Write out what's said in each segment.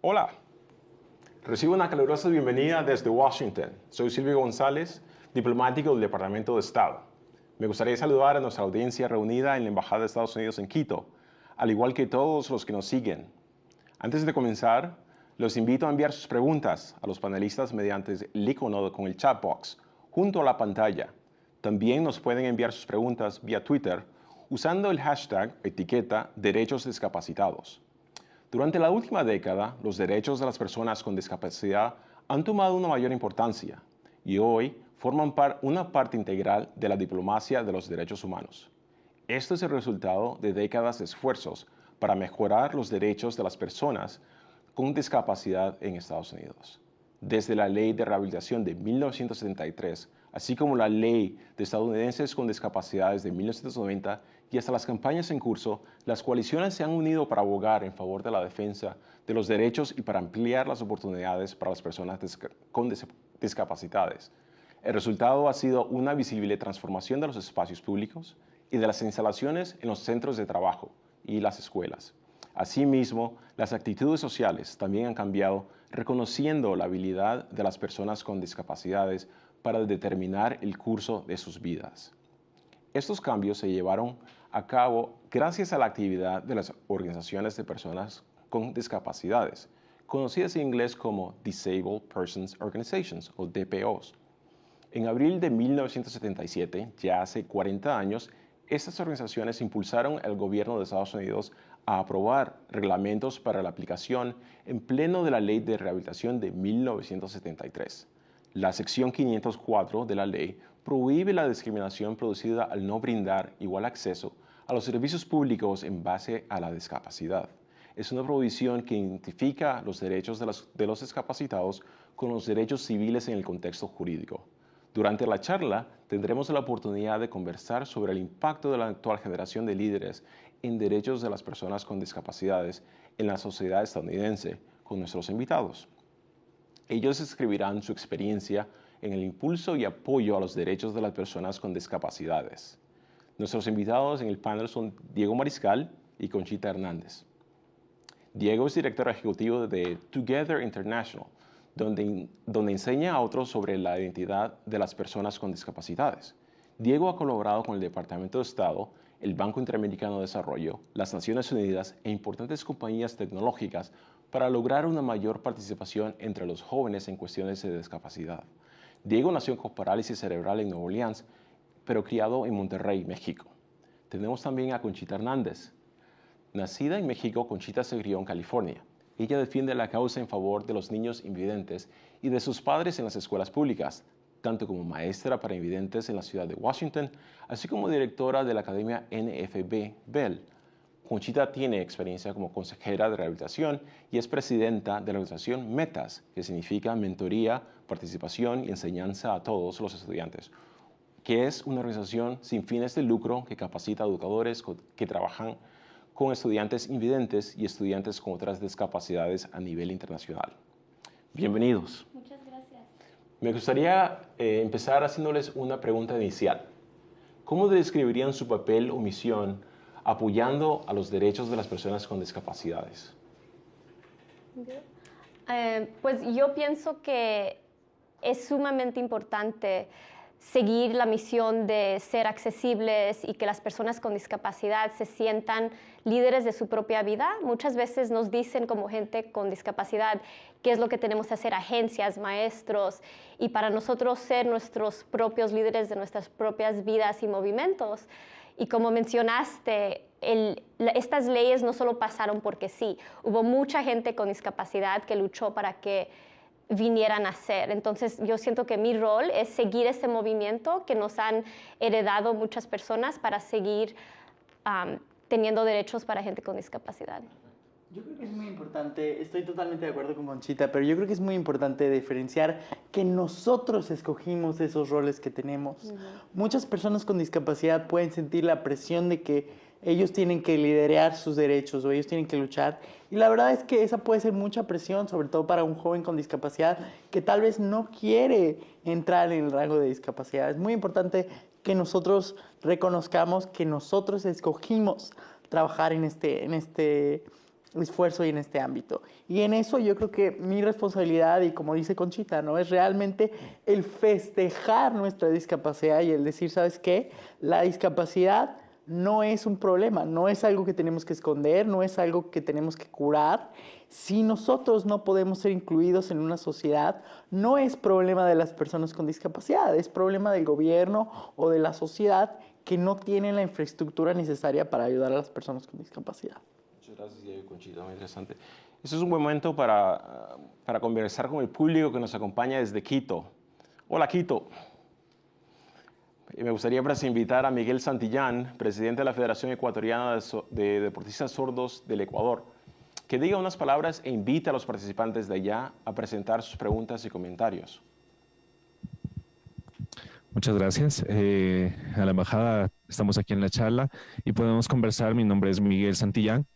Hola, recibo una calurosa bienvenida desde Washington. Soy Silvio González, diplomático del Departamento de Estado. Me gustaría saludar a nuestra audiencia reunida en la Embajada de Estados Unidos en Quito, al igual que todos los que nos siguen. Antes de comenzar, los invito a enviar sus preguntas a los panelistas mediante el icono con el chat box junto a la pantalla. También nos pueden enviar sus preguntas vía Twitter usando el hashtag etiqueta derechos discapacitados. Durante la última década, los derechos de las personas con discapacidad han tomado una mayor importancia y hoy forman una parte integral de la diplomacia de los derechos humanos. Esto es el resultado de décadas de esfuerzos para mejorar los derechos de las personas con discapacidad en Estados Unidos. Desde la Ley de Rehabilitación de 1973, así como la Ley de Estadounidenses con Discapacidades de 1990 y hasta las campañas en curso, las coaliciones se han unido para abogar en favor de la defensa de los derechos y para ampliar las oportunidades para las personas con discapacidades. El resultado ha sido una visible transformación de los espacios públicos y de las instalaciones en los centros de trabajo y las escuelas. Asimismo, las actitudes sociales también han cambiado, reconociendo la habilidad de las personas con discapacidades para determinar el curso de sus vidas. Estos cambios se llevaron a cabo gracias a la actividad de las organizaciones de personas con discapacidades, conocidas en inglés como Disabled Persons Organizations o DPOs. En abril de 1977, ya hace 40 años, estas organizaciones impulsaron al gobierno de Estados Unidos a aprobar reglamentos para la aplicación en pleno de la Ley de Rehabilitación de 1973. La sección 504 de la ley prohíbe la discriminación producida al no brindar igual acceso a los servicios públicos en base a la discapacidad. Es una prohibición que identifica los derechos de los, de los discapacitados con los derechos civiles en el contexto jurídico. Durante la charla tendremos la oportunidad de conversar sobre el impacto de la actual generación de líderes en derechos de las personas con discapacidades en la sociedad estadounidense con nuestros invitados. Ellos escribirán su experiencia en el impulso y apoyo a los derechos de las personas con discapacidades. Nuestros invitados en el panel son Diego Mariscal y Conchita Hernández. Diego es director ejecutivo de Together International, donde, donde enseña a otros sobre la identidad de las personas con discapacidades. Diego ha colaborado con el Departamento de Estado, el Banco Interamericano de Desarrollo, las Naciones Unidas e importantes compañías tecnológicas para lograr una mayor participación entre los jóvenes en cuestiones de discapacidad. Diego nació con parálisis cerebral en Nueva Orleans, pero criado en Monterrey, México. Tenemos también a Conchita Hernández. Nacida en México, Conchita se crió en California. Ella defiende la causa en favor de los niños invidentes y de sus padres en las escuelas públicas, tanto como maestra para invidentes en la ciudad de Washington, así como directora de la Academia NFB Bell, Conchita tiene experiencia como consejera de rehabilitación y es presidenta de la organización METAS, que significa Mentoría, Participación y Enseñanza a todos los estudiantes, que es una organización sin fines de lucro que capacita a educadores que trabajan con estudiantes invidentes y estudiantes con otras discapacidades a nivel internacional. Bienvenidos. Me gustaría eh, empezar haciéndoles una pregunta inicial. ¿Cómo describirían su papel o misión apoyando a los derechos de las personas con discapacidades? Eh, pues yo pienso que es sumamente importante seguir la misión de ser accesibles y que las personas con discapacidad se sientan líderes de su propia vida. Muchas veces nos dicen como gente con discapacidad qué es lo que tenemos que hacer, agencias, maestros, y para nosotros ser nuestros propios líderes de nuestras propias vidas y movimientos. Y como mencionaste, estas leyes no solo pasaron porque sí, hubo mucha gente con discapacidad que luchó para que vinieran a ser. Entonces yo siento que mi rol es seguir ese movimiento que nos han heredado muchas personas para seguir teniendo derechos para gente con discapacidad. Yo creo que es muy importante, estoy totalmente de acuerdo con Conchita, pero yo creo que es muy importante diferenciar que nosotros escogimos esos roles que tenemos. Muchas personas con discapacidad pueden sentir la presión de que ellos tienen que liderar sus derechos o ellos tienen que luchar. Y la verdad es que esa puede ser mucha presión, sobre todo para un joven con discapacidad que tal vez no quiere entrar en el rango de discapacidad. Es muy importante que nosotros reconozcamos que nosotros escogimos trabajar en este, en este esfuerzo y en este ámbito. Y en eso yo creo que mi responsabilidad, y como dice Conchita, ¿no? es realmente el festejar nuestra discapacidad y el decir, ¿sabes qué? La discapacidad no es un problema, no es algo que tenemos que esconder, no es algo que tenemos que curar. Si nosotros no podemos ser incluidos en una sociedad, no es problema de las personas con discapacidad, es problema del gobierno o de la sociedad que no tienen la infraestructura necesaria para ayudar a las personas con discapacidad. Muchas gracias, Diego Conchita, muy interesante. Este es un buen momento para, para conversar con el público que nos acompaña desde Quito. Hola, Quito. Me gustaría pues, invitar a Miguel Santillán, presidente de la Federación Ecuatoriana de Deportistas Sordos del Ecuador, que diga unas palabras e invite a los participantes de allá a presentar sus preguntas y comentarios. Muchas gracias. Eh, a la embajada estamos aquí en la charla y podemos conversar. Mi nombre es Miguel Santillán.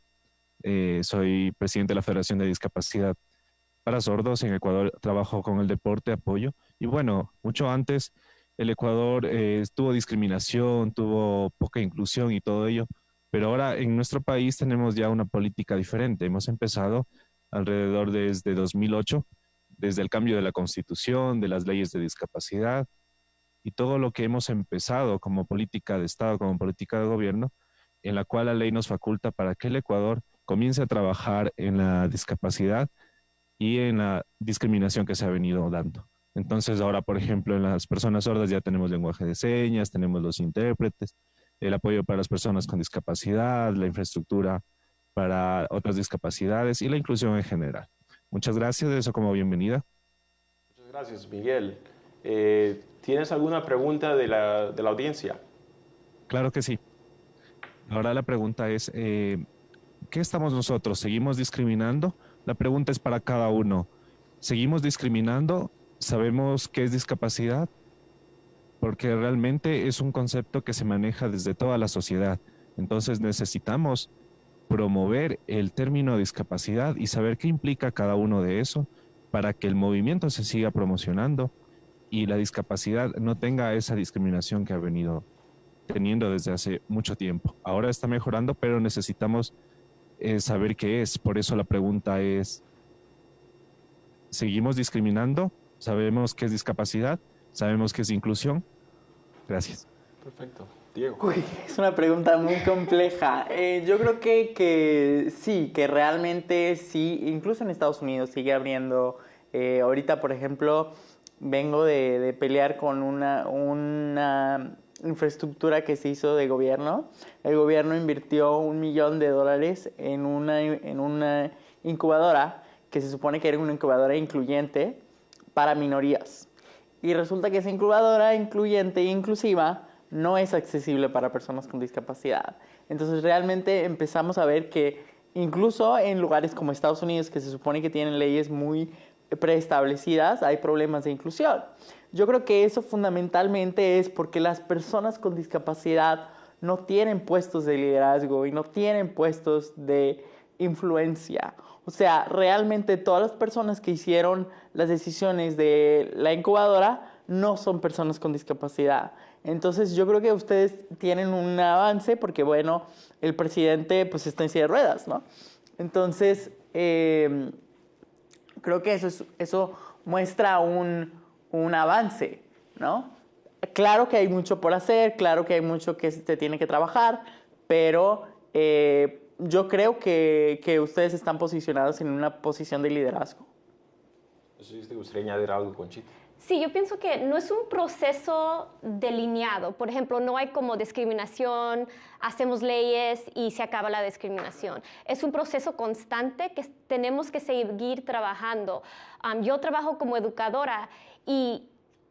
Eh, soy presidente de la Federación de Discapacidad para Sordos. En Ecuador trabajo con el deporte, apoyo. Y bueno, mucho antes el Ecuador eh, tuvo discriminación, tuvo poca inclusión y todo ello, pero ahora en nuestro país tenemos ya una política diferente. Hemos empezado alrededor desde 2008, desde el cambio de la constitución, de las leyes de discapacidad y todo lo que hemos empezado como política de Estado, como política de gobierno, en la cual la ley nos faculta para que el Ecuador comience a trabajar en la discapacidad y en la discriminación que se ha venido dando. Entonces ahora, por ejemplo, en las personas sordas ya tenemos lenguaje de señas, tenemos los intérpretes, el apoyo para las personas con discapacidad, la infraestructura para otras discapacidades y la inclusión en general. Muchas gracias, eso como bienvenida. Muchas gracias, Miguel. Eh, ¿Tienes alguna pregunta de la, de la, audiencia? Claro que sí. Ahora la pregunta es, eh, ¿qué estamos nosotros? ¿Seguimos discriminando? La pregunta es para cada uno. ¿Seguimos discriminando sabemos qué es discapacidad porque realmente es un concepto que se maneja desde toda la sociedad. Entonces necesitamos promover el término discapacidad y saber qué implica cada uno de eso para que el movimiento se siga promocionando y la discapacidad no tenga esa discriminación que ha venido teniendo desde hace mucho tiempo. Ahora está mejorando, pero necesitamos eh, saber qué es. Por eso la pregunta es, ¿seguimos discriminando? Sabemos qué es discapacidad, sabemos qué es inclusión. Gracias. Perfecto. Diego. es una pregunta muy compleja. Eh, yo creo que, que, sí, que realmente sí, incluso en Estados Unidos sigue abriendo. Eh, ahorita, por ejemplo, vengo de, de, pelear con una, una infraestructura que se hizo de gobierno. El gobierno invirtió un millón de dólares en una, en una incubadora que se supone que era una incubadora incluyente para minorías. Y resulta que esa incubadora incluyente e inclusiva no es accesible para personas con discapacidad. Entonces realmente empezamos a ver que incluso en lugares como Estados Unidos, que se supone que tienen leyes muy preestablecidas, hay problemas de inclusión. Yo creo que eso fundamentalmente es porque las personas con discapacidad no tienen puestos de liderazgo y no tienen puestos de influencia. O sea, realmente todas las personas que hicieron las decisiones de la incubadora no son personas con discapacidad. Entonces yo creo que ustedes tienen un avance porque, bueno, el presidente pues está en silla de ruedas, ¿no? Entonces, em, creo que eso, eso muestra un, un avance, ¿no? Claro que hay mucho por hacer, claro que hay mucho que se tiene que trabajar, pero eh, yo creo que, que, ustedes están posicionados en una posición de liderazgo. ¿Te gustaría añadir algo, Conchita? Sí, yo pienso que no es un proceso delineado. Por ejemplo, no hay como discriminación, hacemos leyes y se acaba la discriminación. Es un proceso constante que tenemos que seguir trabajando. yo trabajo como educadora y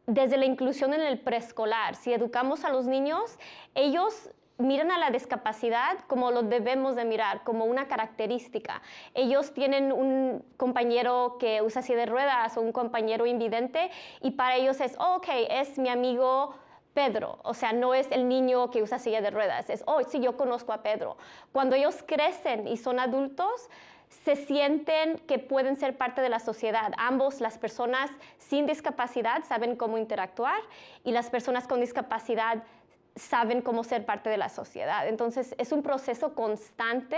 desde la inclusión en el preescolar, si educamos a los niños, ellos miran a la discapacidad como lo debemos de mirar, como una característica. Ellos tienen un compañero que usa silla de ruedas o un compañero invidente y para ellos es, oh, ok, es mi amigo Pedro, o sea, no es el niño que usa silla de ruedas, es, oh, sí, yo conozco a Pedro. Cuando ellos crecen y son adultos, se sienten que pueden ser parte de la sociedad. Ambos, las personas sin discapacidad, saben cómo interactuar y las personas con discapacidad saben cómo ser parte de la sociedad. Entonces, es un proceso constante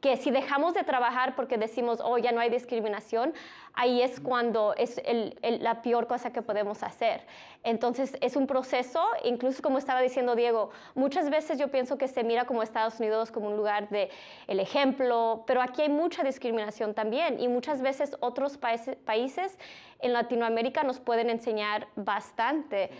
que si dejamos de trabajar porque decimos, oh, ya no hay discriminación, ahí es cuando es la peor cosa que podemos hacer. Entonces, es un proceso, incluso como estaba diciendo Diego, muchas veces yo pienso que se mira como Estados Unidos como un lugar de el ejemplo, pero aquí hay mucha discriminación también y muchas veces otros países, países en Latinoamérica nos pueden enseñar bastante,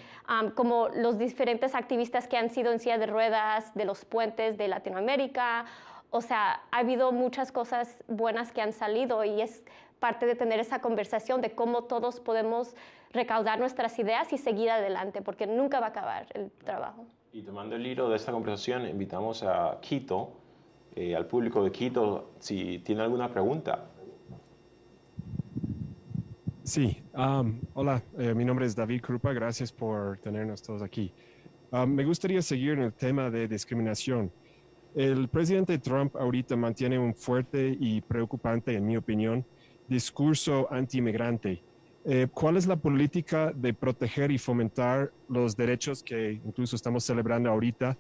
como los diferentes activistas que han sido en silla de ruedas de los puentes de Latinoamérica. O sea, ha habido muchas cosas buenas que han salido y es parte de tener esa conversación de cómo todos podemos recaudar nuestras ideas y seguir adelante, porque nunca va a acabar el trabajo. Y tomando el hilo de esta conversación, invitamos a Quito, eh, al público de Quito, si tiene alguna pregunta. Sí, hola, eh, mi nombre es David Krupa, gracias por tenernos todos aquí. me gustaría seguir en el tema de discriminación. El presidente Trump ahorita mantiene un fuerte y preocupante, en mi opinión, discurso anti-inmigrante. Eh, ¿Cuál es la política de proteger y fomentar los derechos que incluso estamos celebrando ahorita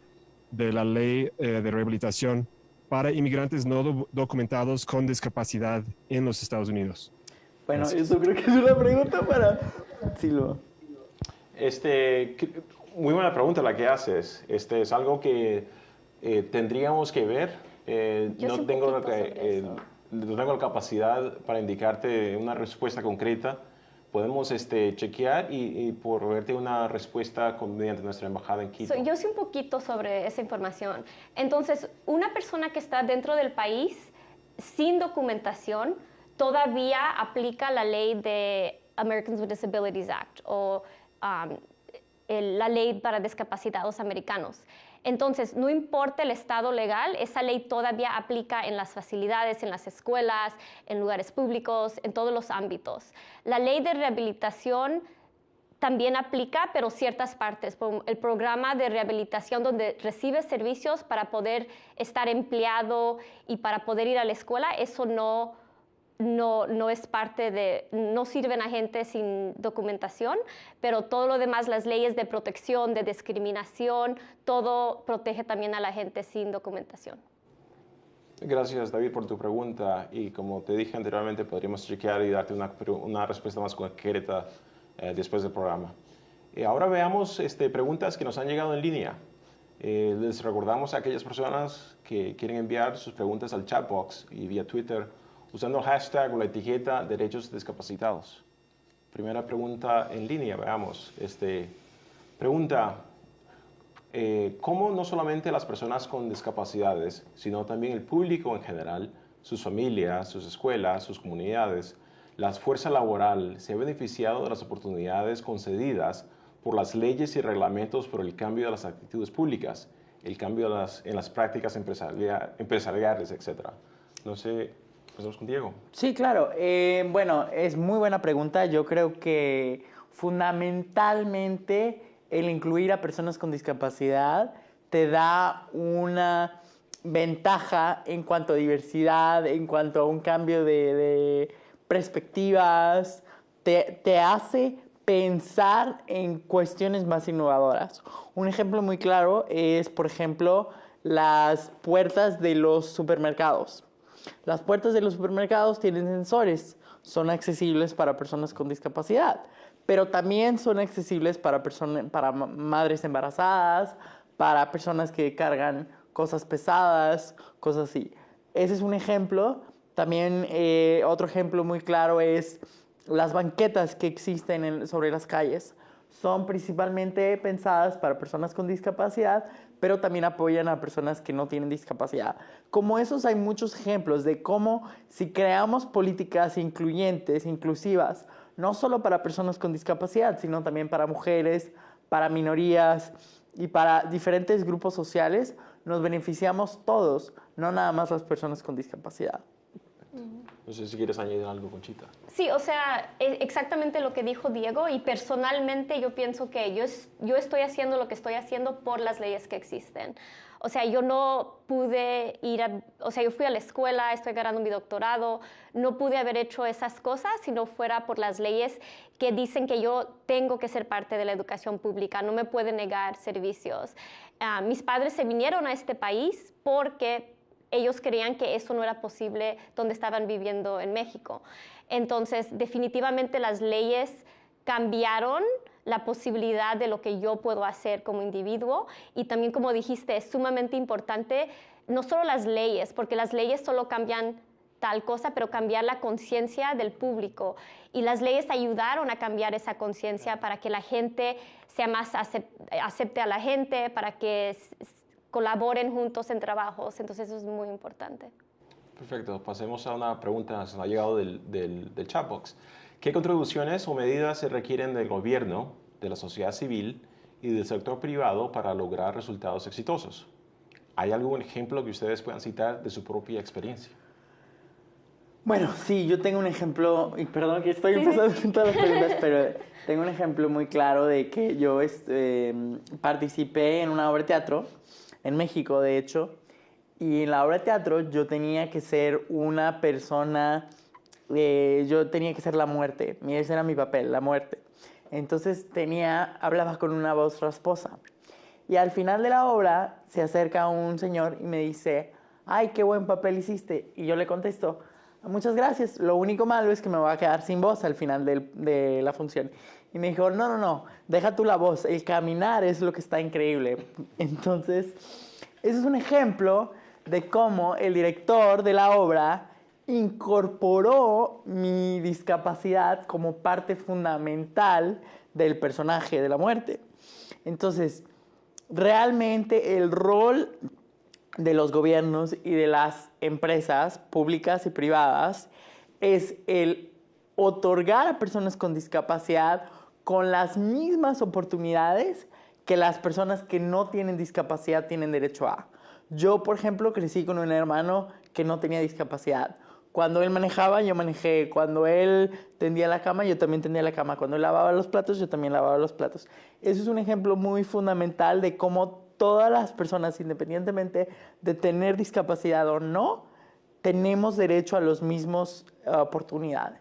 de la ley eh, de rehabilitación para inmigrantes no documentados con discapacidad en los Estados Unidos? Bueno, eso creo que es una pregunta para Silva. Este, muy buena pregunta la que haces. Este es algo que eh, tendríamos que ver. Eh, no, tengo eh, no tengo la capacidad para indicarte una respuesta concreta. Podemos este, chequear y, por verte una respuesta mediante nuestra embajada en Quito. yo sé un poquito sobre esa información. Entonces, una persona que está dentro del país sin documentación todavía aplica la ley de Americans with Disabilities Act o um, la ley para discapacitados americanos. Entonces, no importa el estado legal, esa ley todavía aplica en las facilidades, en las escuelas, en lugares públicos, en todos los ámbitos. La ley de rehabilitación también aplica, pero ciertas partes. El programa de rehabilitación donde recibes servicios para poder estar empleado y para poder ir a la escuela, eso no no, no es parte de, no sirven a gente sin documentación, pero todo lo demás, las leyes de protección, de discriminación, todo protege también a la gente sin documentación. Gracias David por tu pregunta y como te dije anteriormente podríamos chequear y darte una, una respuesta más concreta eh, después del programa. Y ahora veamos este, preguntas que nos han llegado en línea. Eh, les recordamos a aquellas personas que quieren enviar sus preguntas al chat box y vía Twitter usando el hashtag o la etiqueta derechos discapacitados. Primera pregunta en línea, veamos. Este, pregunta, eh, ¿cómo no solamente las personas con discapacidades, sino también el público en general, sus familias, sus escuelas, sus comunidades, la fuerza laboral se ha beneficiado de las oportunidades concedidas por las leyes y reglamentos por el cambio de las actitudes públicas, el cambio en las prácticas empresariales, etc. No sé Con Diego. Sí, claro. Eh, bueno, es muy buena pregunta. Yo creo que fundamentalmente el incluir a personas con discapacidad te da una ventaja en cuanto a diversidad, en cuanto a un cambio de, perspectivas, te, te, hace pensar en cuestiones más innovadoras. Un ejemplo muy claro es, por ejemplo, las puertas de los supermercados. Las puertas de los supermercados tienen sensores, son accesibles para personas con discapacidad, pero también son accesibles para, para madres embarazadas, para personas que cargan cosas pesadas, cosas así. Ese es un ejemplo. También eh, otro ejemplo muy claro es las banquetas que existen sobre las calles. Son principalmente pensadas para personas con discapacidad, pero también apoyan a personas que no tienen discapacidad. Como esos hay muchos ejemplos de cómo si creamos políticas incluyentes, inclusivas, no solo para personas con discapacidad, sino también para mujeres, para minorías y para diferentes grupos sociales, nos beneficiamos todos, no nada más las personas con discapacidad. No sé si quieres añadir algo, Conchita. Sí, o sea, e- exactamente lo que dijo Diego y personalmente yo pienso que yo, yo estoy haciendo lo que estoy haciendo por las leyes que existen. O sea, yo no pude ir a, o sea, yo fui a la escuela, estoy ganando mi doctorado, no pude haber hecho esas cosas si no fuera por las leyes que dicen que yo tengo que ser parte de la educación pública, no me pueden negar servicios. Ah, mis padres se vinieron a este país porque ellos creían que eso no era posible donde estaban viviendo en México. Entonces, definitivamente las leyes cambiaron la posibilidad de lo que yo puedo hacer como individuo y también, como dijiste, es sumamente importante no solo las leyes, porque las leyes solo cambian tal cosa, pero cambiar la conciencia del público. Y las leyes ayudaron a cambiar esa conciencia para que la gente sea más acep- acepte a la gente, para que colaboren juntos en trabajos. Entonces eso es muy importante. Perfecto, pasemos a una pregunta que nos ha llegado del, del, del chatbox. ¿Qué contribuciones o medidas se requieren del gobierno, de la sociedad civil y del sector privado para lograr resultados exitosos? ¿Hay algún ejemplo que ustedes puedan citar de su propia experiencia? Bueno, sí, yo tengo un ejemplo, y perdón que estoy empezando con todas las preguntas, pero tengo un ejemplo muy claro de que yo este, participé en una obra de teatro en México, de hecho, y en la obra de teatro yo tenía que ser una persona, eh, yo tenía que ser la muerte, mi- ese era mi papel, la muerte. Entonces tenía, hablaba con una voz rasposa. Y al final de la obra se acerca un señor y me dice, ay, qué buen papel hiciste. Y yo le contesto, muchas gracias, lo único malo es que me voy a quedar sin voz al final de la función. Y me dijo, no, no, no, deja tú la voz, el caminar es lo que está increíble. Entonces, ese es un ejemplo de cómo el director de la obra incorporó mi discapacidad como parte fundamental del personaje de la muerte. Entonces, realmente el rol de los gobiernos y de las empresas públicas y privadas es el otorgar a personas con discapacidad con las mismas oportunidades que las personas que no tienen discapacidad tienen derecho a. Yo, por ejemplo, crecí con un hermano que no tenía discapacidad. Cuando él manejaba, yo manejé. Cuando él tendía la cama, yo también tendía la cama. Cuando él lavaba los platos, yo también lavaba los platos. Eso es un ejemplo muy fundamental de cómo todas las personas, independientemente de tener discapacidad o no, tenemos derecho a las mismas eh, oportunidades.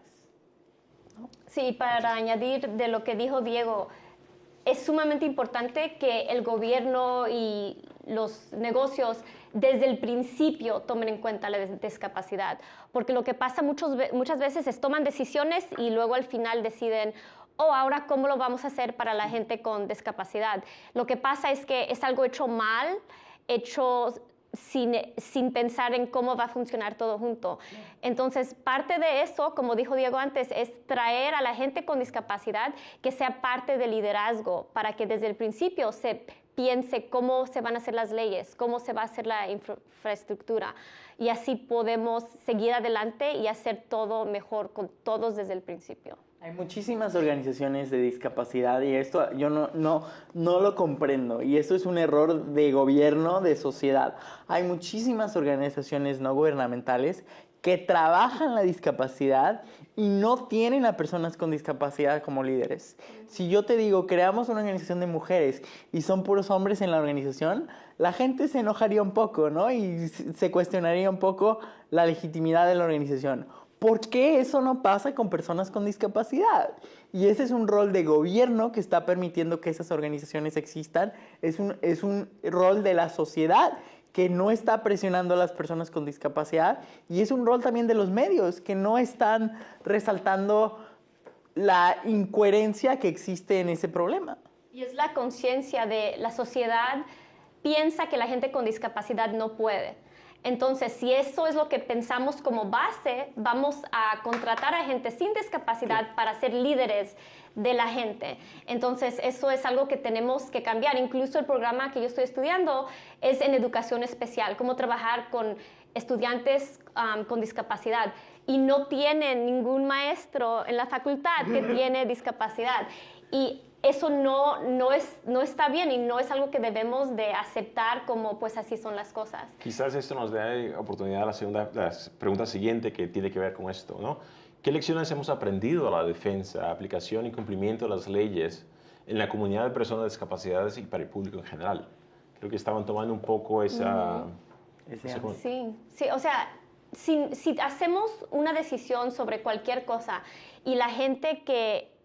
Sí, para añadir de lo que dijo Diego, es sumamente importante que el gobierno y los negocios desde el principio tomen en cuenta la dis- discapacidad, porque lo que pasa muchas veces es toman decisiones y luego al final deciden, oh, ahora cómo lo vamos a hacer para la gente con discapacidad. Lo que pasa es que es algo hecho mal, hecho sin, sin pensar en cómo va a funcionar todo junto. Entonces, parte de eso, como dijo Diego antes, es traer a la gente con discapacidad que sea parte del liderazgo para que desde el principio se piense cómo se van a hacer las leyes, cómo se va a hacer la infra- infraestructura y así podemos seguir adelante y hacer todo mejor con todos desde el principio. Hay muchísimas organizaciones de discapacidad y esto yo no, no, no lo comprendo y esto es un error de gobierno, de sociedad. Hay muchísimas organizaciones no gubernamentales que trabajan la discapacidad y no tienen a personas con discapacidad como líderes. Si yo te digo, creamos una organización de mujeres y son puros hombres en la organización, la gente se enojaría un poco, ¿no? Y se cuestionaría un poco la legitimidad de la organización. ¿Por qué eso no pasa con personas con discapacidad? Y ese es un rol de gobierno que está permitiendo que esas organizaciones existan. Es un, es un rol de la sociedad que no está presionando a las personas con discapacidad. Y es un rol también de los medios que no están resaltando la incoherencia que existe en ese problema. Y es la conciencia de la sociedad piensa que la gente con discapacidad no puede. Entonces, si eso es lo que pensamos como base, vamos a contratar a gente sin discapacidad para ser líderes de la gente. Entonces, eso es algo que tenemos que cambiar. Incluso el programa que yo estoy estudiando es en educación especial, cómo trabajar con estudiantes um, con discapacidad. Y no tienen ningún maestro en la facultad que tiene discapacidad. Y eso no, no, es, no está bien y no es algo que debemos de aceptar como pues así son las cosas. Quizás esto nos dé oportunidad a la, segunda, la pregunta siguiente que tiene que ver con esto, ¿no? ¿Qué lecciones hemos aprendido a la defensa, aplicación y cumplimiento de las leyes en la comunidad de personas con discapacidades y para el público en general? Creo que estaban tomando un poco esa... sí, sí, o sea, si, si hacemos una decisión sobre cualquier cosa y la gente que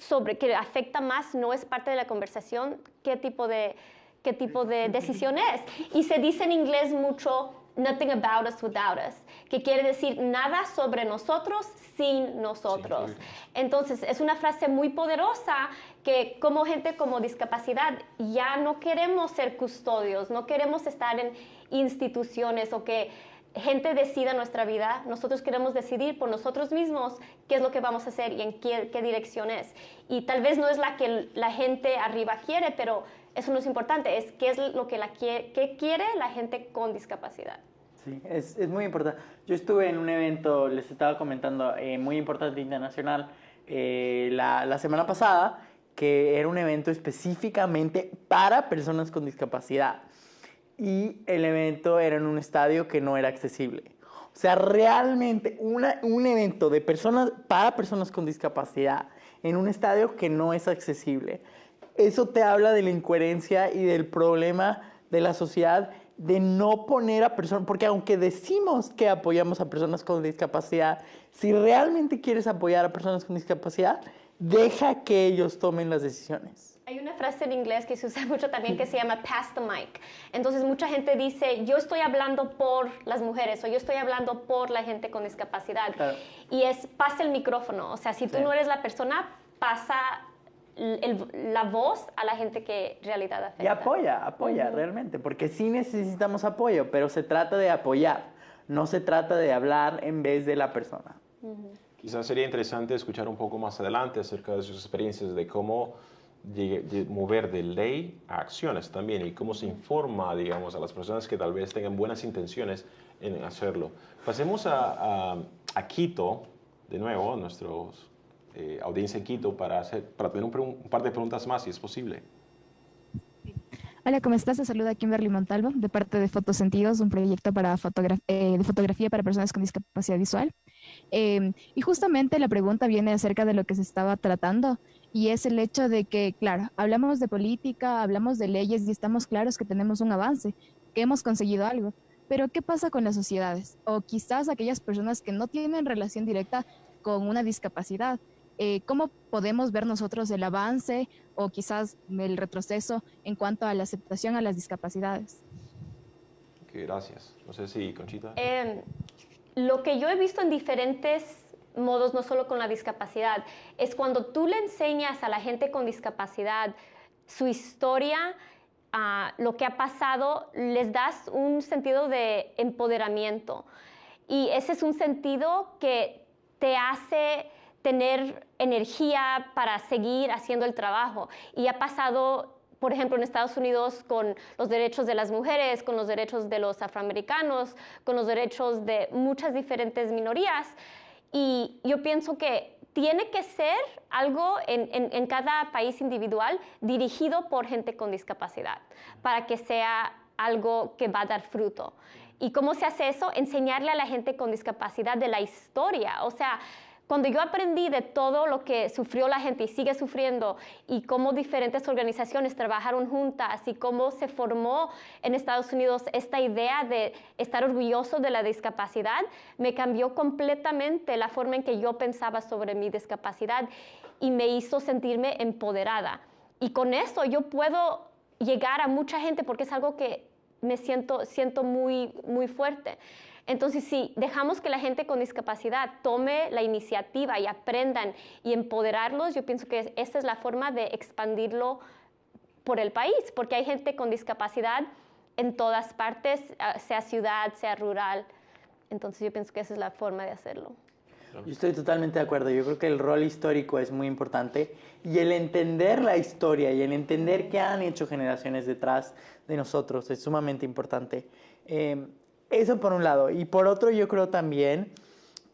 sobre que afecta más no es parte de la conversación, qué tipo de, qué tipo de decisión es. Y se dice en inglés mucho, nothing about us without us, que quiere decir nada sobre nosotros sin nosotros. Entonces, es una frase muy poderosa que como gente con discapacidad ya no queremos ser custodios, no queremos estar en instituciones o que gente decida nuestra vida, nosotros queremos decidir por nosotros mismos qué es lo que vamos a hacer y en qué, dirección es. Y tal vez no es la que la gente arriba quiere, pero eso no es importante, es qué es lo que la qué quiere la gente con discapacidad. Sí, es, es, muy importante. Yo estuve en un evento, les estaba comentando, eh, muy importante internacional eh, la, la semana pasada, que era un evento específicamente para personas con discapacidad y el evento era en un estadio que no era accesible. O sea, realmente un evento de personas, para personas con discapacidad en un estadio que no es accesible. Eso te habla de la incoherencia y del problema de la sociedad de no poner a personas, porque aunque decimos que apoyamos a personas con discapacidad, si realmente quieres apoyar a personas con discapacidad, deja que ellos tomen las decisiones. Hay una frase en inglés que se usa mucho también que se llama pass the mic. Entonces mucha gente dice, yo estoy hablando por las mujeres o yo estoy hablando por la gente con discapacidad. Y es, pasa el micrófono. O sea, si tú no eres la persona, pasa la voz a la gente que en realidad afecta. Y apoya, apoya realmente, porque sí necesitamos apoyo, pero se trata de apoyar, no se trata de hablar en vez de la persona. Quizás sería interesante escuchar un poco más adelante acerca de sus experiencias, de cómo mover de ley a acciones también y cómo se informa, digamos, a las personas que tal vez tengan buenas intenciones en hacerlo. Pasemos a, a, Quito, de nuevo, nuestra eh, audiencia en Quito, para, hacer, para tener un, par de preguntas más, si es posible. Hola, ¿cómo estás? Te saluda Kimberly Montalvo, de parte de Fotosentidos, un proyecto para eh, de fotografía para personas con discapacidad visual. Eh, y justamente la pregunta viene acerca de lo que se estaba tratando y es el hecho de que, claro, hablamos de política, hablamos de leyes y estamos claros que tenemos un avance, que hemos conseguido algo. Pero ¿qué pasa con las sociedades? O quizás aquellas personas que no tienen relación directa con una discapacidad. Eh, ¿Cómo podemos ver nosotros el avance o quizás el retroceso en cuanto a la aceptación a las discapacidades? gracias. No sé si, Conchita. Em, lo que yo he visto en diferentes modos, no solo con la discapacidad, es cuando tú le enseñas a la gente con discapacidad su historia, a lo que ha pasado, les das un sentido de empoderamiento. Y ese es un sentido que te hace tener energía para seguir haciendo el trabajo. Y ha pasado, por ejemplo, en Estados Unidos con los derechos de las mujeres, con los derechos de los afroamericanos, con los derechos de muchas diferentes minorías. Y yo pienso que tiene que ser algo en, cada país individual dirigido por gente con discapacidad para que sea algo que va a dar fruto. ¿Y cómo se hace eso? Enseñarle a la gente con discapacidad de la historia. O sea, cuando yo aprendí de todo lo que sufrió la gente y sigue sufriendo y cómo diferentes organizaciones trabajaron juntas y cómo se formó en Estados Unidos esta idea de estar orgulloso de la discapacidad, me cambió completamente la forma en que yo pensaba sobre mi discapacidad y me hizo sentirme empoderada. Y con eso yo puedo llegar a mucha gente porque es algo que me siento, siento muy, muy fuerte. Entonces, si dejamos que la gente con discapacidad tome la iniciativa y aprendan y empoderarlos, yo pienso que esta es la forma de expandirlo por el país, porque hay gente con discapacidad en todas partes, ah, sea ciudad, sea rural. Entonces, yo pienso que esa es la forma de hacerlo. Yo estoy totalmente de acuerdo. Yo creo que el rol histórico es muy importante y el entender la historia y el entender qué han hecho generaciones detrás de nosotros es sumamente importante. Eh, eso por un lado. Y por otro, yo creo también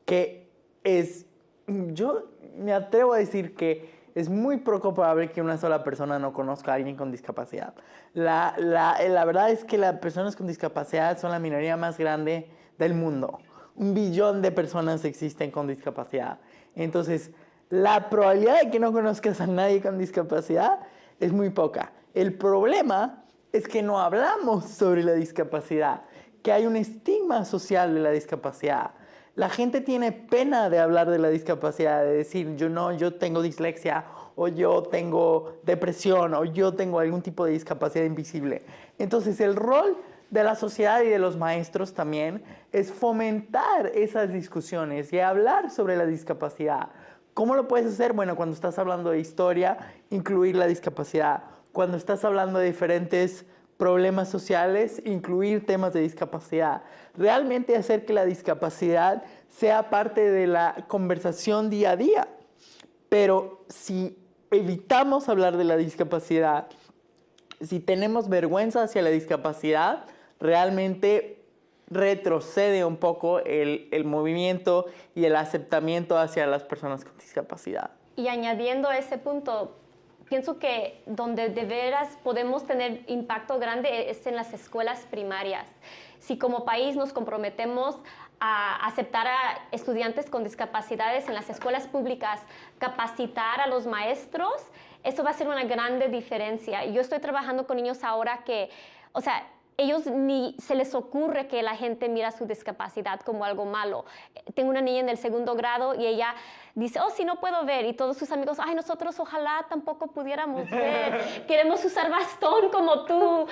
que es, yo me atrevo a decir que es muy poco probable que una sola persona no conozca a alguien con discapacidad. La, la, la verdad es que las personas con discapacidad son la minoría más grande del mundo. Un billón de personas existen con discapacidad. Entonces, la probabilidad de que no conozcas a nadie con discapacidad es muy poca. El problema es que no hablamos sobre la discapacidad, que hay un estigma social de la discapacidad. La gente tiene pena de hablar de la discapacidad, de decir, yo no, yo tengo dislexia, o yo tengo depresión, o yo tengo algún tipo de discapacidad invisible. Entonces, el rol de la sociedad y de los maestros también es fomentar esas discusiones y hablar sobre la discapacidad. ¿Cómo lo puedes hacer? Bueno, cuando estás hablando de historia, incluir la discapacidad. Cuando estás hablando de diferentes problemas sociales, incluir temas de discapacidad. Realmente hacer que la discapacidad sea parte de la conversación día a día. Pero si evitamos hablar de la discapacidad, si tenemos vergüenza hacia la discapacidad, realmente retrocede un poco el, el, movimiento y el aceptamiento hacia las personas con discapacidad. Y añadiendo ese punto, pienso que donde de veras podemos tener impacto grande es en las escuelas primarias. Si como país nos comprometemos a aceptar a estudiantes con discapacidades en las escuelas públicas, capacitar a los maestros, eso va a ser una grande diferencia. Yo estoy trabajando con niños ahora que, o sea, ellos ni se les ocurre que la gente mira su discapacidad como algo malo. Tengo una niña en el segundo grado y ella dice, oh, sí, no puedo ver. Y todos sus amigos, ay, nosotros ojalá tampoco pudiéramos ver. Queremos usar bastón como tú.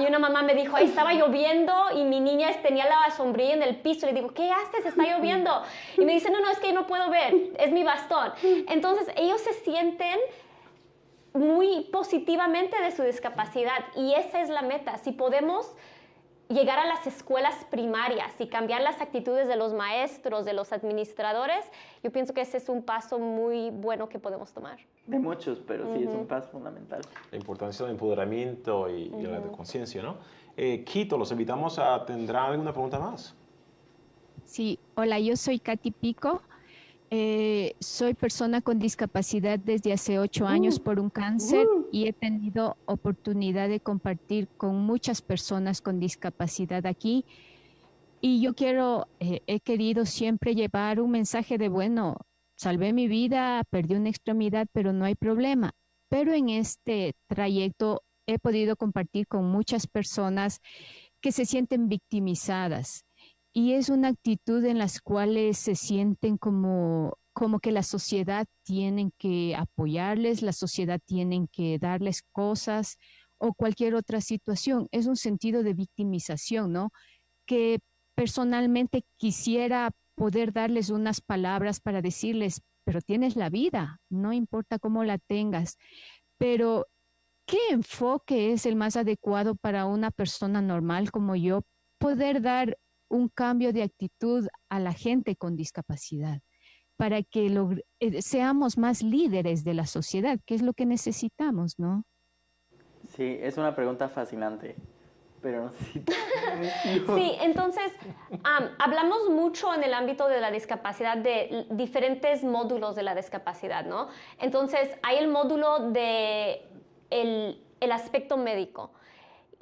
y una mamá me dijo, ahí estaba lloviendo y mi niña tenía la sombrilla en el piso. Le digo, ¿qué haces? Está lloviendo. Y me dice, no, no, es que no puedo ver. Es mi bastón. Entonces, ellos se sienten muy positivamente de su discapacidad y esa es la meta. Si podemos llegar a las escuelas primarias y cambiar las actitudes de los maestros, de los administradores, yo pienso que ese es un paso muy bueno que podemos tomar. De muchos, pero sí es un paso fundamental. La importancia del empoderamiento y, la de conciencia, ¿no? Eh, Quito, los invitamos a... ¿Tendrá alguna pregunta más? Sí, hola, yo soy Katy Pico. Eh, soy persona con discapacidad desde hace ocho años uh, por un cáncer uh. y he tenido oportunidad de compartir con muchas personas con discapacidad aquí. Y yo quiero, eh, he querido siempre llevar un mensaje de, bueno, salvé mi vida, perdí una extremidad, pero no hay problema. Pero en este trayecto he podido compartir con muchas personas que se sienten victimizadas, y es una actitud en las cuales se sienten como, como que la sociedad tiene que apoyarles, la sociedad tiene que darles cosas o cualquier otra situación. Es un sentido de victimización, ¿no? Que personalmente quisiera poder darles unas palabras para decirles, pero tienes la vida, no importa cómo la tengas, pero ¿qué enfoque es el más adecuado para una persona normal como yo poder dar un cambio de actitud a la gente con discapacidad para que eh, seamos más líderes de la sociedad, que es lo que necesitamos, ¿no? Sí, es una pregunta fascinante, pero no Sí, entonces, hablamos mucho en el ámbito de la discapacidad de diferentes módulos de la discapacidad, ¿no? Entonces, hay el módulo de el, el aspecto médico.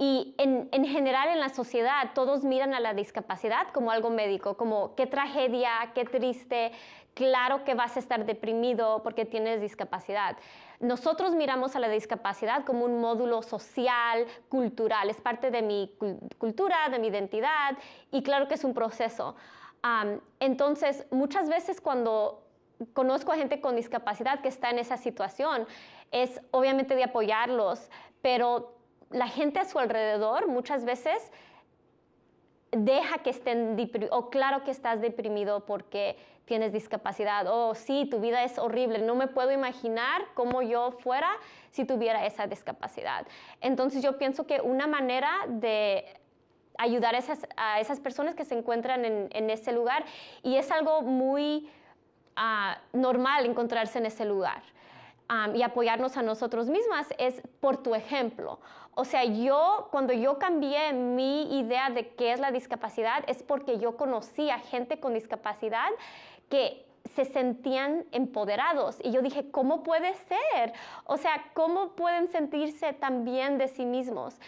Y en, en, general en la sociedad todos miran a la discapacidad como algo médico, como qué tragedia, qué triste, claro que vas a estar deprimido porque tienes discapacidad. Nosotros miramos a la discapacidad como un módulo social, cultural, es parte de mi cultura, de mi identidad y claro que es un proceso. entonces, muchas veces cuando conozco a gente con discapacidad que está en esa situación, es obviamente de apoyarlos, pero la gente a su alrededor muchas veces deja que estén o claro que estás deprimido porque tienes discapacidad, o oh, sí, tu vida es horrible, no me puedo imaginar cómo yo fuera si tuviera esa discapacidad. Entonces yo pienso que una manera de ayudar a esas, personas que se encuentran en, ese lugar, y es algo muy ah, normal encontrarse en ese lugar. y apoyarnos a nosotros mismas es por tu ejemplo. O sea, yo, cuando yo cambié mi idea de qué es la discapacidad, es porque yo conocí a gente con discapacidad que se sentían empoderados. Y yo dije, ¿cómo puede ser? O sea, ¿cómo pueden sentirse tan bien de sí mismos?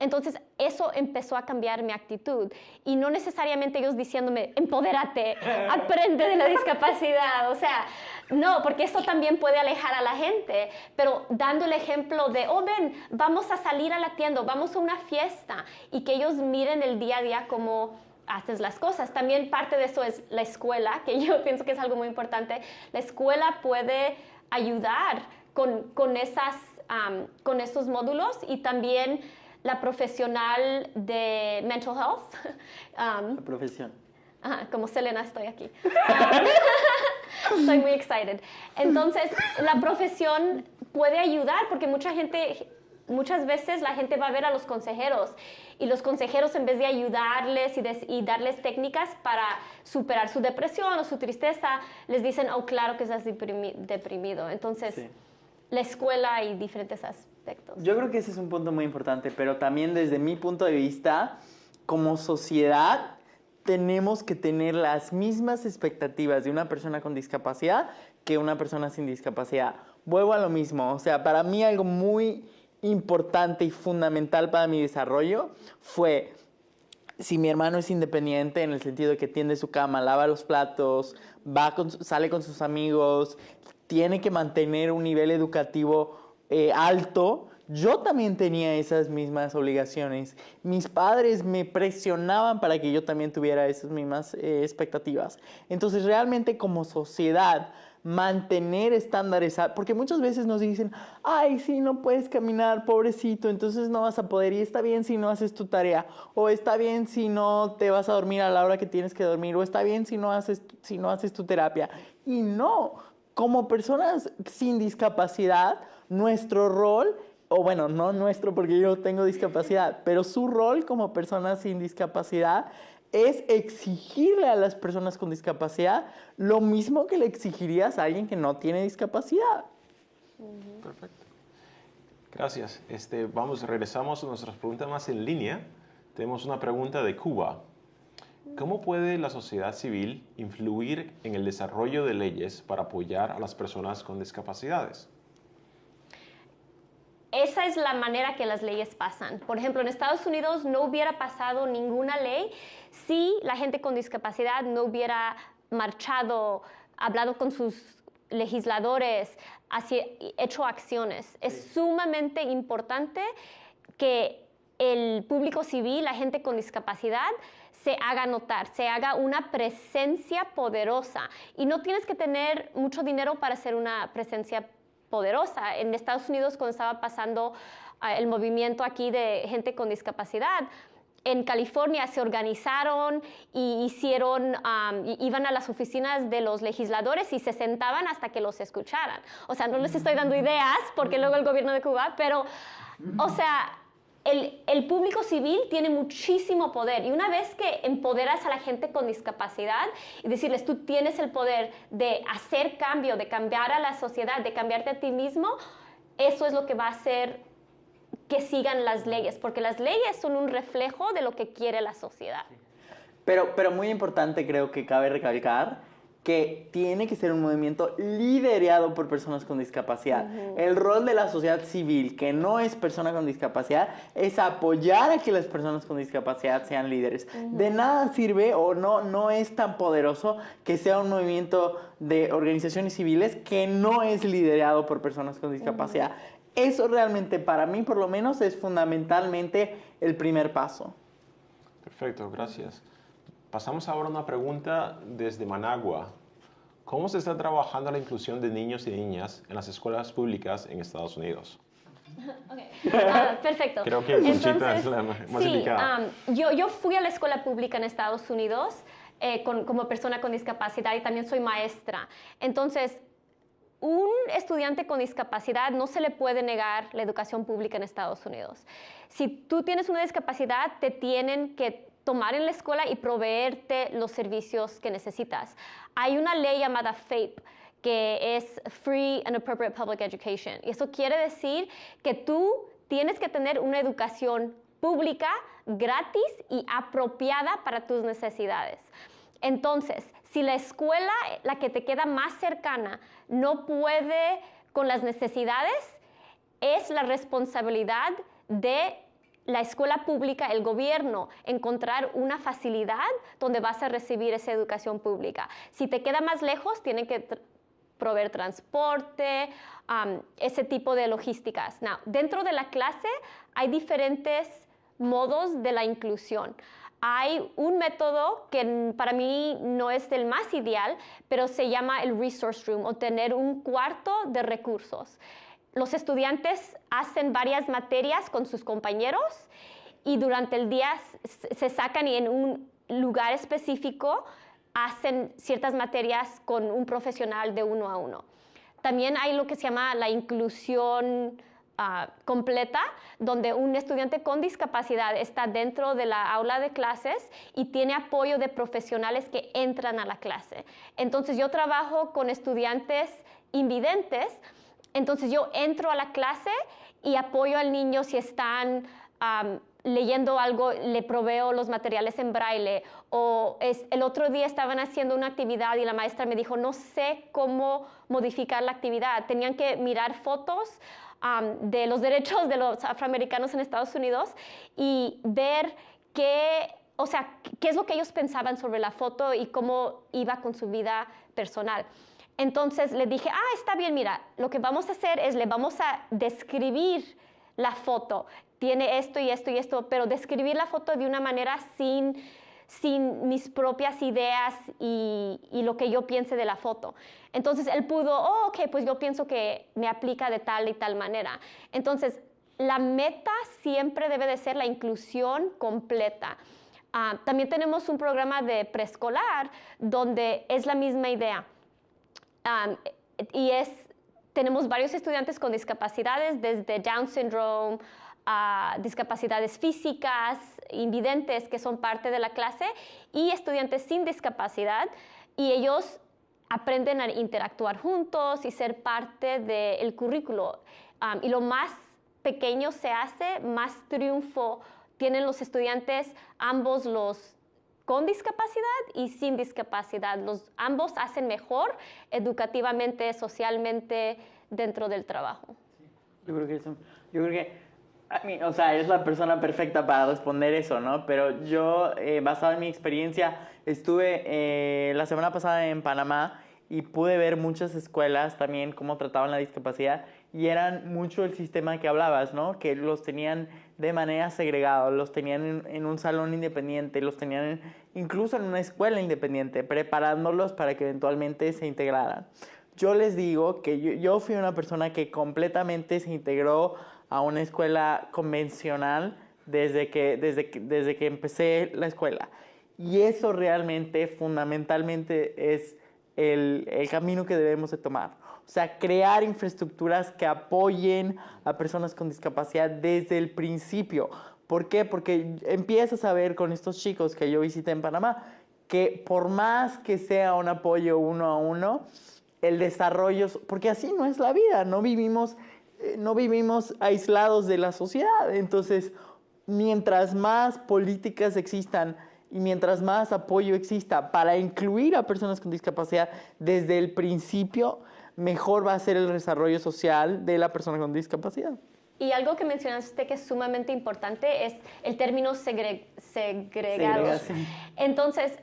Entonces, eso empezó a cambiar mi actitud. Y no necesariamente ellos diciéndome, empodérate, aprende de la discapacidad. O sea, no, porque eso también puede alejar a la gente. Pero dando el ejemplo de, oh, ven, vamos a salir a la tienda, vamos a una fiesta. Y que ellos miren el día a día como haces las cosas. También parte de eso es la escuela, que yo pienso que es algo muy importante. La escuela puede ayudar con, con esas, con estos módulos y también la profesional de mental health. la profesión. como Selena estoy aquí. estoy muy excited. Entonces, la profesión puede ayudar porque mucha gente muchas veces la gente va a ver a los consejeros y los consejeros en vez de ayudarles y, darles técnicas para superar su depresión o su tristeza, les dicen, oh, claro que estás deprimido. Entonces, la escuela y diferentes Yo creo que ese es un punto muy importante, pero también desde mi punto de vista, como sociedad, tenemos que tener las mismas expectativas de una persona con discapacidad que una persona sin discapacidad. Vuelvo a lo mismo, o sea, para mí algo muy importante y fundamental para mi desarrollo fue si mi hermano es independiente en el sentido de que tiende su cama, lava los platos, va sale con sus amigos, tiene que mantener un nivel educativo eh, alto, yo también tenía esas mismas obligaciones. Mis padres me presionaban para que yo también tuviera esas mismas eh, expectativas. Entonces realmente como sociedad mantener estándares, porque muchas veces nos dicen, ay, sí, no puedes caminar, pobrecito, entonces no vas a poder, y está bien si no haces tu tarea, o está bien si no te vas a dormir a la hora que tienes que dormir, o está bien si no haces, si no haces tu terapia. Y no, como personas sin discapacidad, nuestro rol o bueno, no nuestro porque yo tengo discapacidad, pero su rol como persona sin discapacidad es exigirle a las personas con discapacidad lo mismo que le exigirías a alguien que no tiene discapacidad. Perfecto. Gracias. Este, vamos, regresamos a nuestras preguntas más en línea. Tenemos una pregunta de Cuba. ¿Cómo puede la sociedad civil influir en el desarrollo de leyes para apoyar a las personas con discapacidades? Esa es la manera que las leyes pasan. Por ejemplo, en Estados Unidos no hubiera pasado ninguna ley si la gente con discapacidad no hubiera marchado, hablado con sus legisladores, hecho acciones. Es sumamente importante que el público civil, la gente con discapacidad, se haga notar, se haga una presencia poderosa. Y no tienes que tener mucho dinero para ser una presencia poderosa. En Estados Unidos, cuando estaba pasando ah, el movimiento aquí de gente con discapacidad, en California se organizaron y hicieron, iban a las oficinas de los legisladores y se sentaban hasta que los escucharan. O sea, no les estoy dando ideas porque luego el gobierno de Cuba, pero, o sea, el, público civil tiene muchísimo poder y una vez que empoderas a la gente con discapacidad y decirles tú tienes el poder de hacer cambio, de cambiar a la sociedad, de cambiarte a ti mismo, eso es lo que va a hacer que sigan las leyes, porque las leyes son un reflejo de lo que quiere la sociedad. Pero, pero muy importante creo que cabe recalcar que tiene que ser un movimiento liderado por personas con discapacidad. El rol de la sociedad civil, que no es persona con discapacidad, es apoyar a que las personas con discapacidad sean líderes. De nada sirve o no, no es tan poderoso que sea un movimiento de organizaciones civiles que no es liderado por personas con discapacidad. Eso realmente para mí por lo menos es fundamentalmente el primer paso. Perfecto, gracias. Pasamos ahora a una pregunta desde Managua. ¿Cómo se está trabajando la inclusión de niños y niñas en las escuelas públicas en Estados Unidos? Okay. Ah, perfecto. Creo que Conchita es la más sí, um, yo, yo, fui a la escuela pública en Estados Unidos eh, como persona con discapacidad y también soy maestra. Entonces, un estudiante con discapacidad no se le puede negar la educación pública en Estados Unidos. Si tú tienes una discapacidad, te tienen que tomar en la escuela y proveerte los servicios que necesitas. Hay una ley llamada FAPE que es Free and Appropriate Public Education. Y eso quiere decir que tú tienes que tener una educación pública, gratis y apropiada para tus necesidades. Entonces, Si la escuela, la que te queda más cercana, no puede con las necesidades, es la responsabilidad de la escuela pública, el gobierno, encontrar una facilidad donde vas a recibir esa educación pública. Si te queda más lejos, tienen que proveer transporte, ese tipo de logísticas. dentro de la clase hay diferentes modos de la inclusión. Hay un método que para mí no es el más ideal, pero se llama el resource room o tener un cuarto de recursos los estudiantes hacen varias materias con sus compañeros y durante el día se sacan y en un lugar específico hacen ciertas materias con un profesional de uno a uno. También hay lo que se llama la inclusión ah, completa, donde un estudiante con discapacidad está dentro de la aula de clases y tiene apoyo de profesionales que entran a la clase. Entonces yo trabajo con estudiantes invidentes entonces yo entro a la clase y apoyo al niño si están leyendo algo, le proveo los materiales en braille. O el otro día estaban haciendo una actividad y la maestra me dijo, no sé cómo modificar la actividad. Tenían que mirar fotos de los derechos de los afroamericanos en Estados Unidos y ver qué, o sea, qué es lo que ellos pensaban sobre la foto y cómo iba con su vida personal. Entonces le dije, ah, está bien, mira, lo que vamos a hacer es le vamos a describir la foto. Tiene esto y esto y esto, pero describir la foto de una manera sin, sin mis propias ideas y, lo que yo piense de la foto. Entonces él pudo, oh, ok, pues yo pienso que me aplica de tal y tal manera. Entonces, la meta siempre debe de ser la inclusión completa. Ah, también tenemos un programa de preescolar donde es la misma idea y es, tenemos varios estudiantes con discapacidades, desde Down syndrome a discapacidades físicas, invidentes, que son parte de la clase, y estudiantes sin discapacidad, y ellos aprenden a interactuar juntos y ser parte del currículo. y lo más pequeño se hace, más triunfo tienen los estudiantes, ambos los con discapacidad y sin discapacidad. Los, ambos hacen mejor educativamente, socialmente dentro del trabajo. Yo creo que eso, yo creo que, o sea, es la persona perfecta para responder eso, ¿no? Pero yo, eh, basado en mi experiencia, estuve eh, la semana pasada en Panamá y pude ver muchas escuelas también cómo trataban la discapacidad y eran mucho el sistema que hablabas, ¿no? Que los tenían de manera segregada, los tenían en, un salón independiente, los tenían incluso en una escuela independiente, preparándolos para que eventualmente se integraran. Yo les digo que yo, fui una persona que completamente se integró a una escuela convencional desde que, desde desde que empecé la escuela. Y eso realmente, fundamentalmente, es el, el camino que debemos de tomar. O sea, crear infraestructuras que apoyen a personas con discapacidad desde el principio. ¿Por qué? Porque empiezas a ver con estos chicos que yo visité en Panamá que por más que sea un apoyo uno a uno, el desarrollo, porque así no es la vida, no vivimos, eh, no vivimos aislados de la sociedad. Entonces, mientras más políticas existan y mientras más apoyo exista para incluir a personas con discapacidad desde el principio, mejor va a ser el desarrollo social de la persona con discapacidad. Y algo que mencionaste que es sumamente importante es el término segre segregado. Entonces,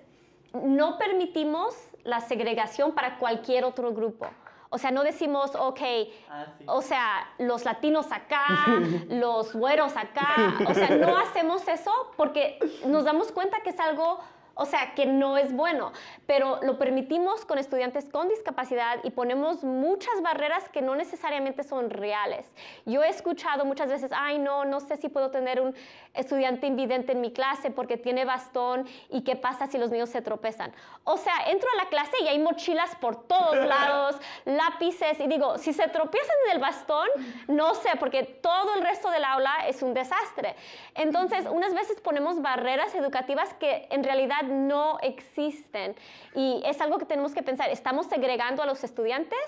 no permitimos la segregación para cualquier otro grupo. O sea, no decimos, ok, ah, o sea, los latinos acá, los güeros acá. O sea, no hacemos eso porque nos damos cuenta que es algo o sea, que no es bueno, pero lo permitimos con estudiantes con discapacidad y ponemos muchas barreras que no necesariamente son reales. Yo he escuchado muchas veces, ay, no, no sé si puedo tener un estudiante invidente en mi clase porque tiene bastón y qué pasa si los niños se tropezan. O sea, entro a la clase y hay mochilas por todos lados, lápices y digo, si se tropiezan en el bastón, no sé, porque todo el resto del aula es un desastre. Entonces, unas veces ponemos barreras educativas que en realidad no existen. Y es algo que tenemos que pensar. ¿Estamos segregando a los estudiantes?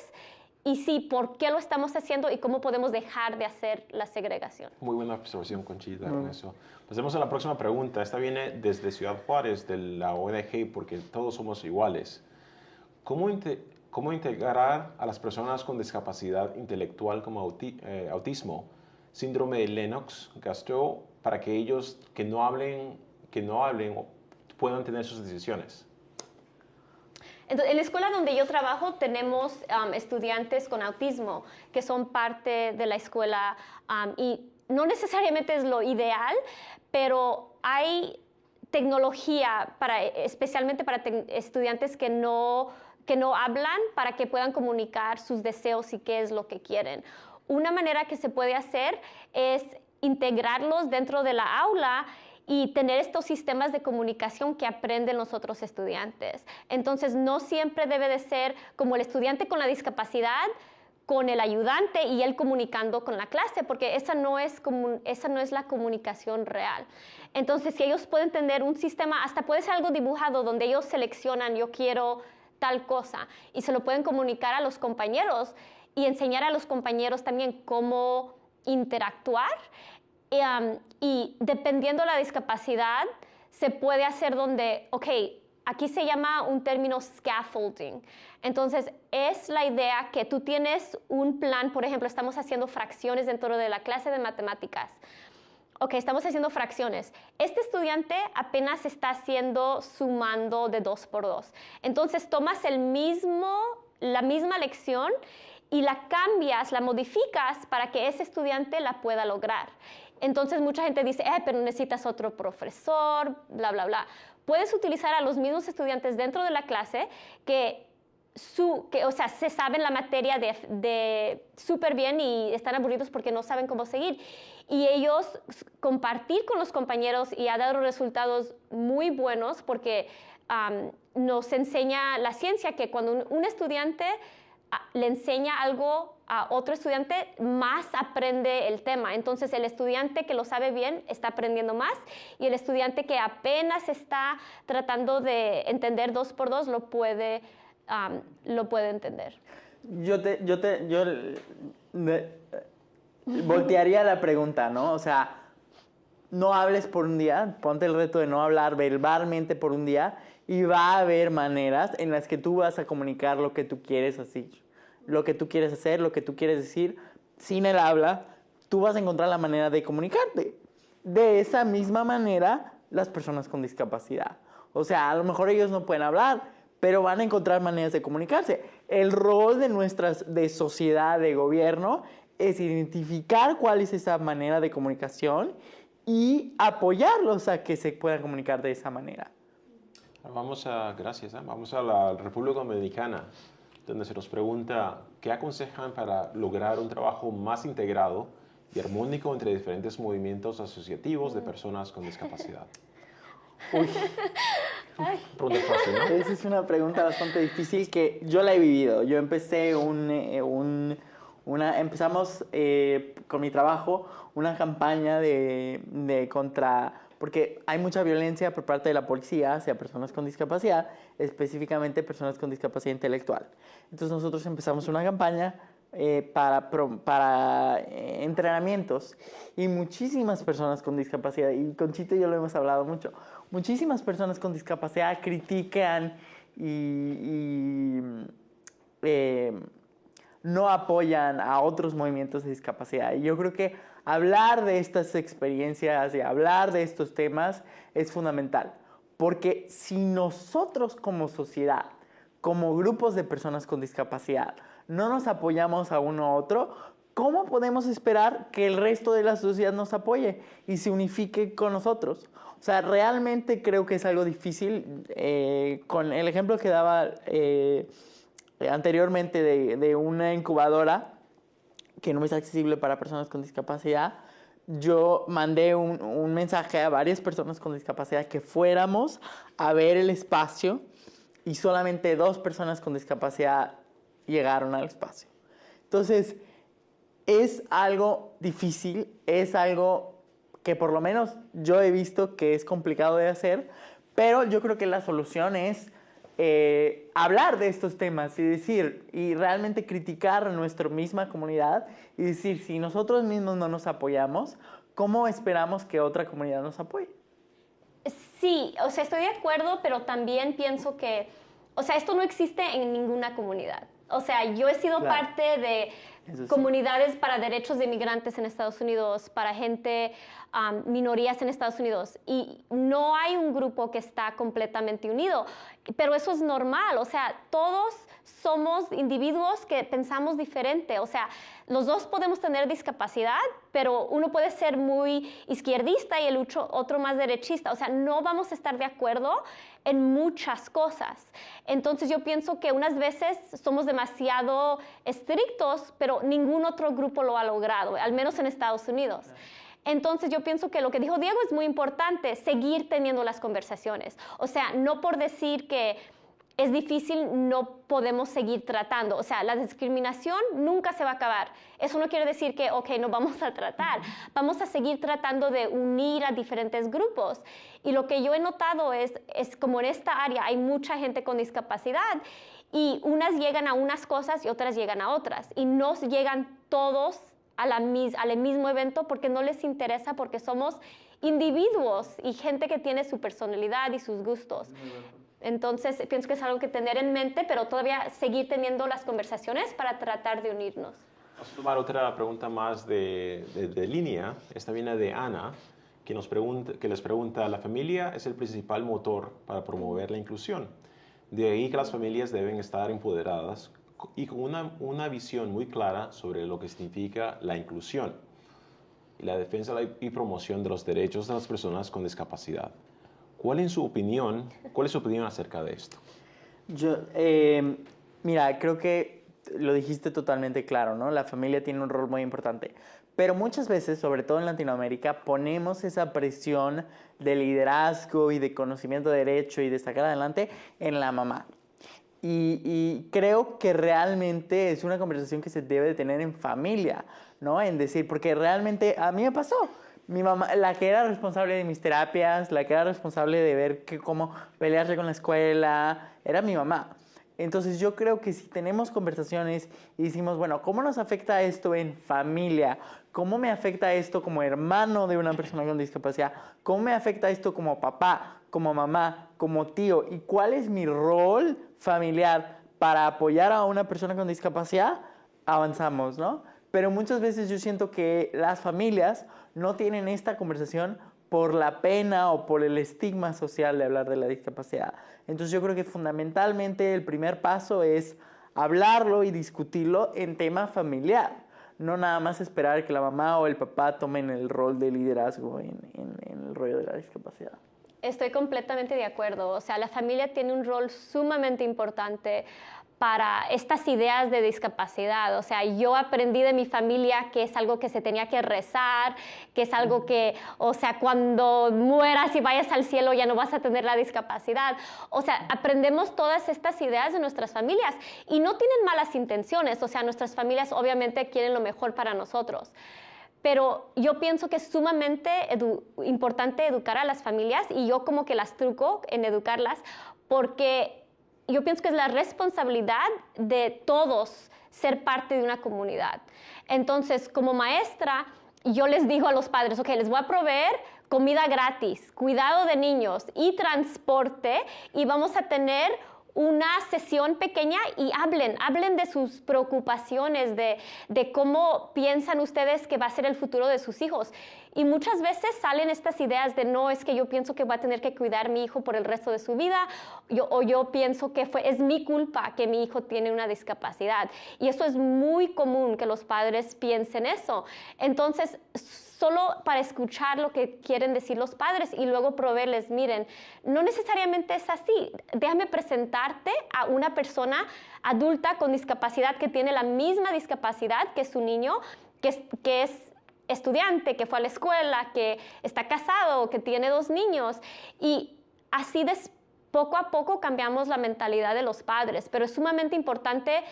Y sí, ¿por qué lo estamos haciendo y cómo podemos dejar de hacer la segregación? Muy buena observación, Conchita, con eso. Pasemos a la próxima pregunta. Esta viene desde Ciudad Juárez, de la ODG, porque todos somos iguales. ¿Cómo, ¿Cómo, integrar a las personas con discapacidad intelectual como eh, autismo, síndrome de Lennox-Gastaut, para que ellos que no hablen, que no hablen puedan tener sus decisiones? Entonces, en la escuela donde yo trabajo tenemos um, estudiantes con autismo que son parte de la escuela um, y no necesariamente es lo ideal, pero hay tecnología para, especialmente para estudiantes que no, que no hablan para que puedan comunicar sus deseos y qué es lo que quieren. Una manera que se puede hacer es integrarlos dentro de la aula y tener estos sistemas de comunicación que aprenden los otros estudiantes. Entonces, no siempre debe de ser como el estudiante con la discapacidad, con el ayudante y él comunicando con la clase, porque esa no es, esa no es la comunicación real. Entonces, si ellos pueden tener un sistema, hasta puede ser algo dibujado donde ellos seleccionan, yo quiero tal cosa, y se lo pueden comunicar a los compañeros y enseñar a los compañeros también cómo interactuar. Y dependiendo de la discapacidad, se puede hacer donde, ok, aquí se llama un término scaffolding. Entonces, es la idea que tú tienes un plan, por ejemplo, estamos haciendo fracciones dentro de la clase de matemáticas. Ok, estamos haciendo fracciones. Este estudiante apenas está haciendo sumando de dos por dos. Entonces, tomas el mismo, la misma lección y la cambias, la modificas para que ese estudiante la pueda lograr. Entonces mucha gente dice, eh, pero necesitas otro profesor, bla, bla, bla puedes utilizar a los mismos estudiantes dentro de la clase que su, que, o sea, se saben la materia de, de súper bien y están aburridos porque no saben cómo seguir. Y ellos compartir con los compañeros y ha dado resultados muy buenos porque nos enseña la ciencia que cuando un estudiante le enseña algo a otro estudiante, más aprende el tema. Entonces el estudiante que lo sabe bien está aprendiendo más y el estudiante que apenas está tratando de entender dos por dos lo puede, lo puede entender. Yo te, yo te, yo voltearía la pregunta, ¿no? O sea, no hables por un día, ponte el reto de no hablar verbalmente por un día y va a haber maneras en las que tú vas a comunicar lo que tú quieres así lo que tú quieres hacer, lo que tú quieres decir, sin el habla, tú vas a encontrar la manera de comunicarte. De esa misma manera, las personas con discapacidad. O sea, a lo mejor ellos no pueden hablar, pero van a encontrar maneras de comunicarse. El rol de nuestras, de sociedad, de gobierno, es identificar cuál es esa manera de comunicación y apoyarlos a que se puedan comunicar de esa manera. Vamos a, gracias, ¿eh? vamos a la República Dominicana donde se nos pregunta qué aconsejan para lograr un trabajo más integrado y armónico entre diferentes movimientos asociativos de personas con discapacidad. Uy. Esa es una pregunta bastante difícil que yo la he vivido. Yo empecé un, eh, un una, empezamos eh, con mi trabajo una campaña de, de contra porque hay mucha violencia por parte de la policía hacia personas con discapacidad, específicamente personas con discapacidad intelectual. Entonces nosotros empezamos una campaña eh, para, para eh, entrenamientos y muchísimas personas con discapacidad, y con Chito y yo lo hemos hablado mucho, muchísimas personas con discapacidad critican y, eh, no apoyan a otros movimientos de discapacidad. Y yo creo que hablar de estas experiencias y hablar de estos temas es fundamental. Porque si nosotros como sociedad, como grupos de personas con discapacidad, no nos apoyamos a uno a otro, ¿cómo podemos esperar que el resto de la sociedad nos apoye y se unifique con nosotros? O sea, realmente creo que es algo difícil. Eh, con el ejemplo que daba eh, anteriormente de, de una incubadora, que no es accesible para personas con discapacidad, yo mandé un, mensaje a varias personas con discapacidad que fuéramos a ver el espacio y solamente dos personas con discapacidad llegaron al espacio. Entonces, es algo difícil, es algo que por lo menos yo he visto que es complicado de hacer, pero yo creo que la solución es eh, hablar de estos temas y decir, y realmente criticar a nuestra misma comunidad y decir, si nosotros mismos no nos apoyamos, ¿cómo esperamos que otra comunidad nos apoye? Sí, o sea, estoy de acuerdo, pero también pienso que o sea, esto no existe en ninguna comunidad. O sea, yo he sido parte de comunidades para derechos de inmigrantes en Estados Unidos, para gente, minorías en Estados Unidos, y no hay un grupo que está completamente unido, pero eso es normal, o sea, todos somos individuos que pensamos diferente, o sea, los dos podemos tener discapacidad, pero uno puede ser muy izquierdista y el otro más derechista, o sea, no vamos a estar de acuerdo en muchas cosas. Entonces yo pienso que unas veces somos demasiado estrictos, pero ningún otro grupo lo ha logrado, al menos en Estados Unidos. Entonces yo pienso que lo que dijo Diego es muy importante, seguir teniendo las conversaciones. O sea, no por decir que es difícil, no podemos seguir tratando. O sea, la discriminación nunca se va a acabar. Eso no quiere decir que, ok, no vamos a tratar. Vamos a seguir tratando de unir a diferentes grupos. Y lo que yo he notado es, es como en esta área hay mucha gente con discapacidad y unas llegan a unas cosas y otras llegan a otras. Y no llegan todos a la, al mismo evento porque no les interesa, porque somos individuos y gente que tiene su personalidad y sus gustos. Entonces, pienso que es algo que tener en mente, pero todavía seguir teniendo las conversaciones para tratar de unirnos. Vamos a tomar otra pregunta más de, de, línea. Esta viene de Ana, que, nos pregunta, que les pregunta, ¿la familia es el principal motor para promover la inclusión? De ahí que las familias deben estar empoderadas y con una, una visión muy clara sobre lo que significa la inclusión y la defensa y promoción de los derechos de las personas con discapacidad. ¿Cuál es su opinión? ¿Cuál es su opinión acerca de esto? Yo, eh, mira, creo que lo dijiste totalmente claro, ¿no? La familia tiene un rol muy importante. Pero muchas veces, sobre todo en Latinoamérica, ponemos esa presión de liderazgo y de conocimiento de derecho y de sacar adelante en la mamá. Y, y, creo que realmente es una conversación que se debe de tener en familia, ¿no? En decir, porque realmente a mí me pasó mi mamá, la que era responsable de mis terapias, la que era responsable de ver que, cómo pelearse con la escuela, era mi mamá. Entonces yo creo que si tenemos conversaciones y decimos, bueno, ¿cómo nos afecta esto en familia? ¿Cómo me afecta esto como hermano de una persona con discapacidad? ¿Cómo me afecta esto como papá, como mamá, como tío? ¿Y cuál es mi rol familiar para apoyar a una persona con discapacidad? Avanzamos, ¿no? Pero muchas veces yo siento que las familias no tienen esta conversación por la pena o por el estigma social de hablar de la discapacidad. Entonces yo creo que fundamentalmente el primer paso es hablarlo y discutirlo en tema familiar, no nada más esperar que la mamá o el papá tomen el rol de liderazgo en, el rollo de la discapacidad. Estoy completamente de acuerdo. O sea, la familia tiene un rol sumamente importante para estas ideas de discapacidad. O sea, yo aprendí de mi familia que es algo que se tenía que rezar, que es algo que, o sea, cuando mueras y vayas al cielo ya no vas a tener la discapacidad. O sea, aprendemos todas estas ideas de nuestras familias y no tienen malas intenciones. O sea, nuestras familias obviamente quieren lo mejor para nosotros. Pero yo pienso que es sumamente importante educar a las familias y yo como que las truco en educarlas porque yo pienso que es la responsabilidad de todos ser parte de una comunidad. Entonces, como maestra, yo les digo a los padres, ok, les voy a proveer comida gratis, cuidado de niños y transporte y vamos a tener una sesión pequeña y hablen, hablen de sus preocupaciones, de, de, cómo piensan ustedes que va a ser el futuro de sus hijos. Y muchas veces salen estas ideas de no, es que yo pienso que va a tener que cuidar a mi hijo por el resto de su vida, yo, o yo pienso que fue, es mi culpa que mi hijo tiene una discapacidad. Y eso es muy común que los padres piensen eso. Entonces, solo para escuchar lo que quieren decir los padres y luego proveerles, miren, no necesariamente es así. Déjame presentarte a una persona adulta con discapacidad que tiene la misma discapacidad que su niño, que que es estudiante, que fue a la escuela, que está casado, que tiene dos niños. Y así poco a poco cambiamos la mentalidad de los padres, pero es sumamente importante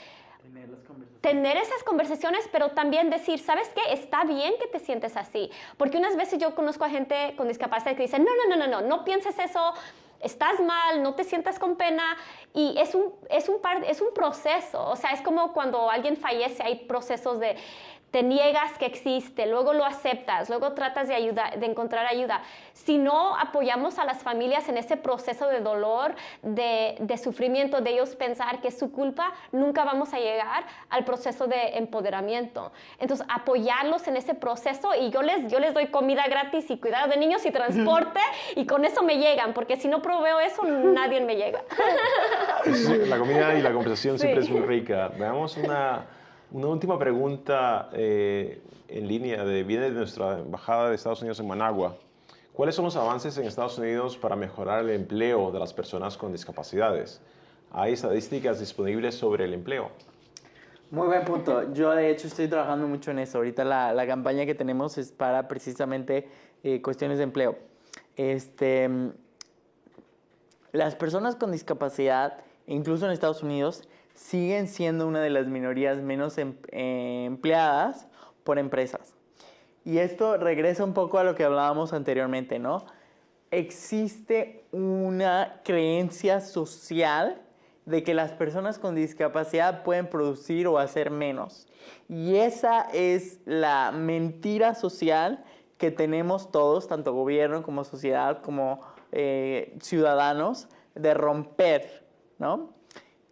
tener, esas conversaciones, pero también decir, ¿sabes qué? Está bien que te sientes así. Porque unas veces yo conozco a gente con discapacidad que dice, no, no, no, no, no, no pienses eso, estás mal, no te sientas con pena. Y es un, es un, es un proceso, o sea, es como cuando alguien fallece, hay procesos de te niegas que existe, luego lo aceptas, luego tratas de, ayuda, de encontrar ayuda. Si no apoyamos a las familias en ese proceso de dolor, de, de sufrimiento, de ellos pensar que es su culpa, nunca vamos a llegar al proceso de empoderamiento. Entonces, apoyarlos en ese proceso y yo les, yo les doy comida gratis y cuidado de niños y transporte y con eso me llegan, porque si no proveo eso, nadie me llega. la comida y la conversación siempre es muy rica. Veamos una una última pregunta eh, en línea de, viene de nuestra embajada de Estados Unidos en Managua. ¿Cuáles son los avances en Estados Unidos para mejorar el empleo de las personas con discapacidades? ¿Hay estadísticas disponibles sobre el empleo? Muy buen punto. Yo de hecho estoy trabajando mucho en eso. Ahorita la, la campaña que tenemos es para precisamente eh, cuestiones de empleo. Este, las personas con discapacidad, incluso en Estados Unidos, siguen siendo una de las minorías menos em, eh, empleadas por empresas. Y esto regresa un poco a lo que hablábamos anteriormente, ¿no? Existe una creencia social de que las personas con discapacidad pueden producir o hacer menos. Y esa es la mentira social que tenemos todos, tanto gobierno como sociedad, como eh, ciudadanos, de romper, ¿no?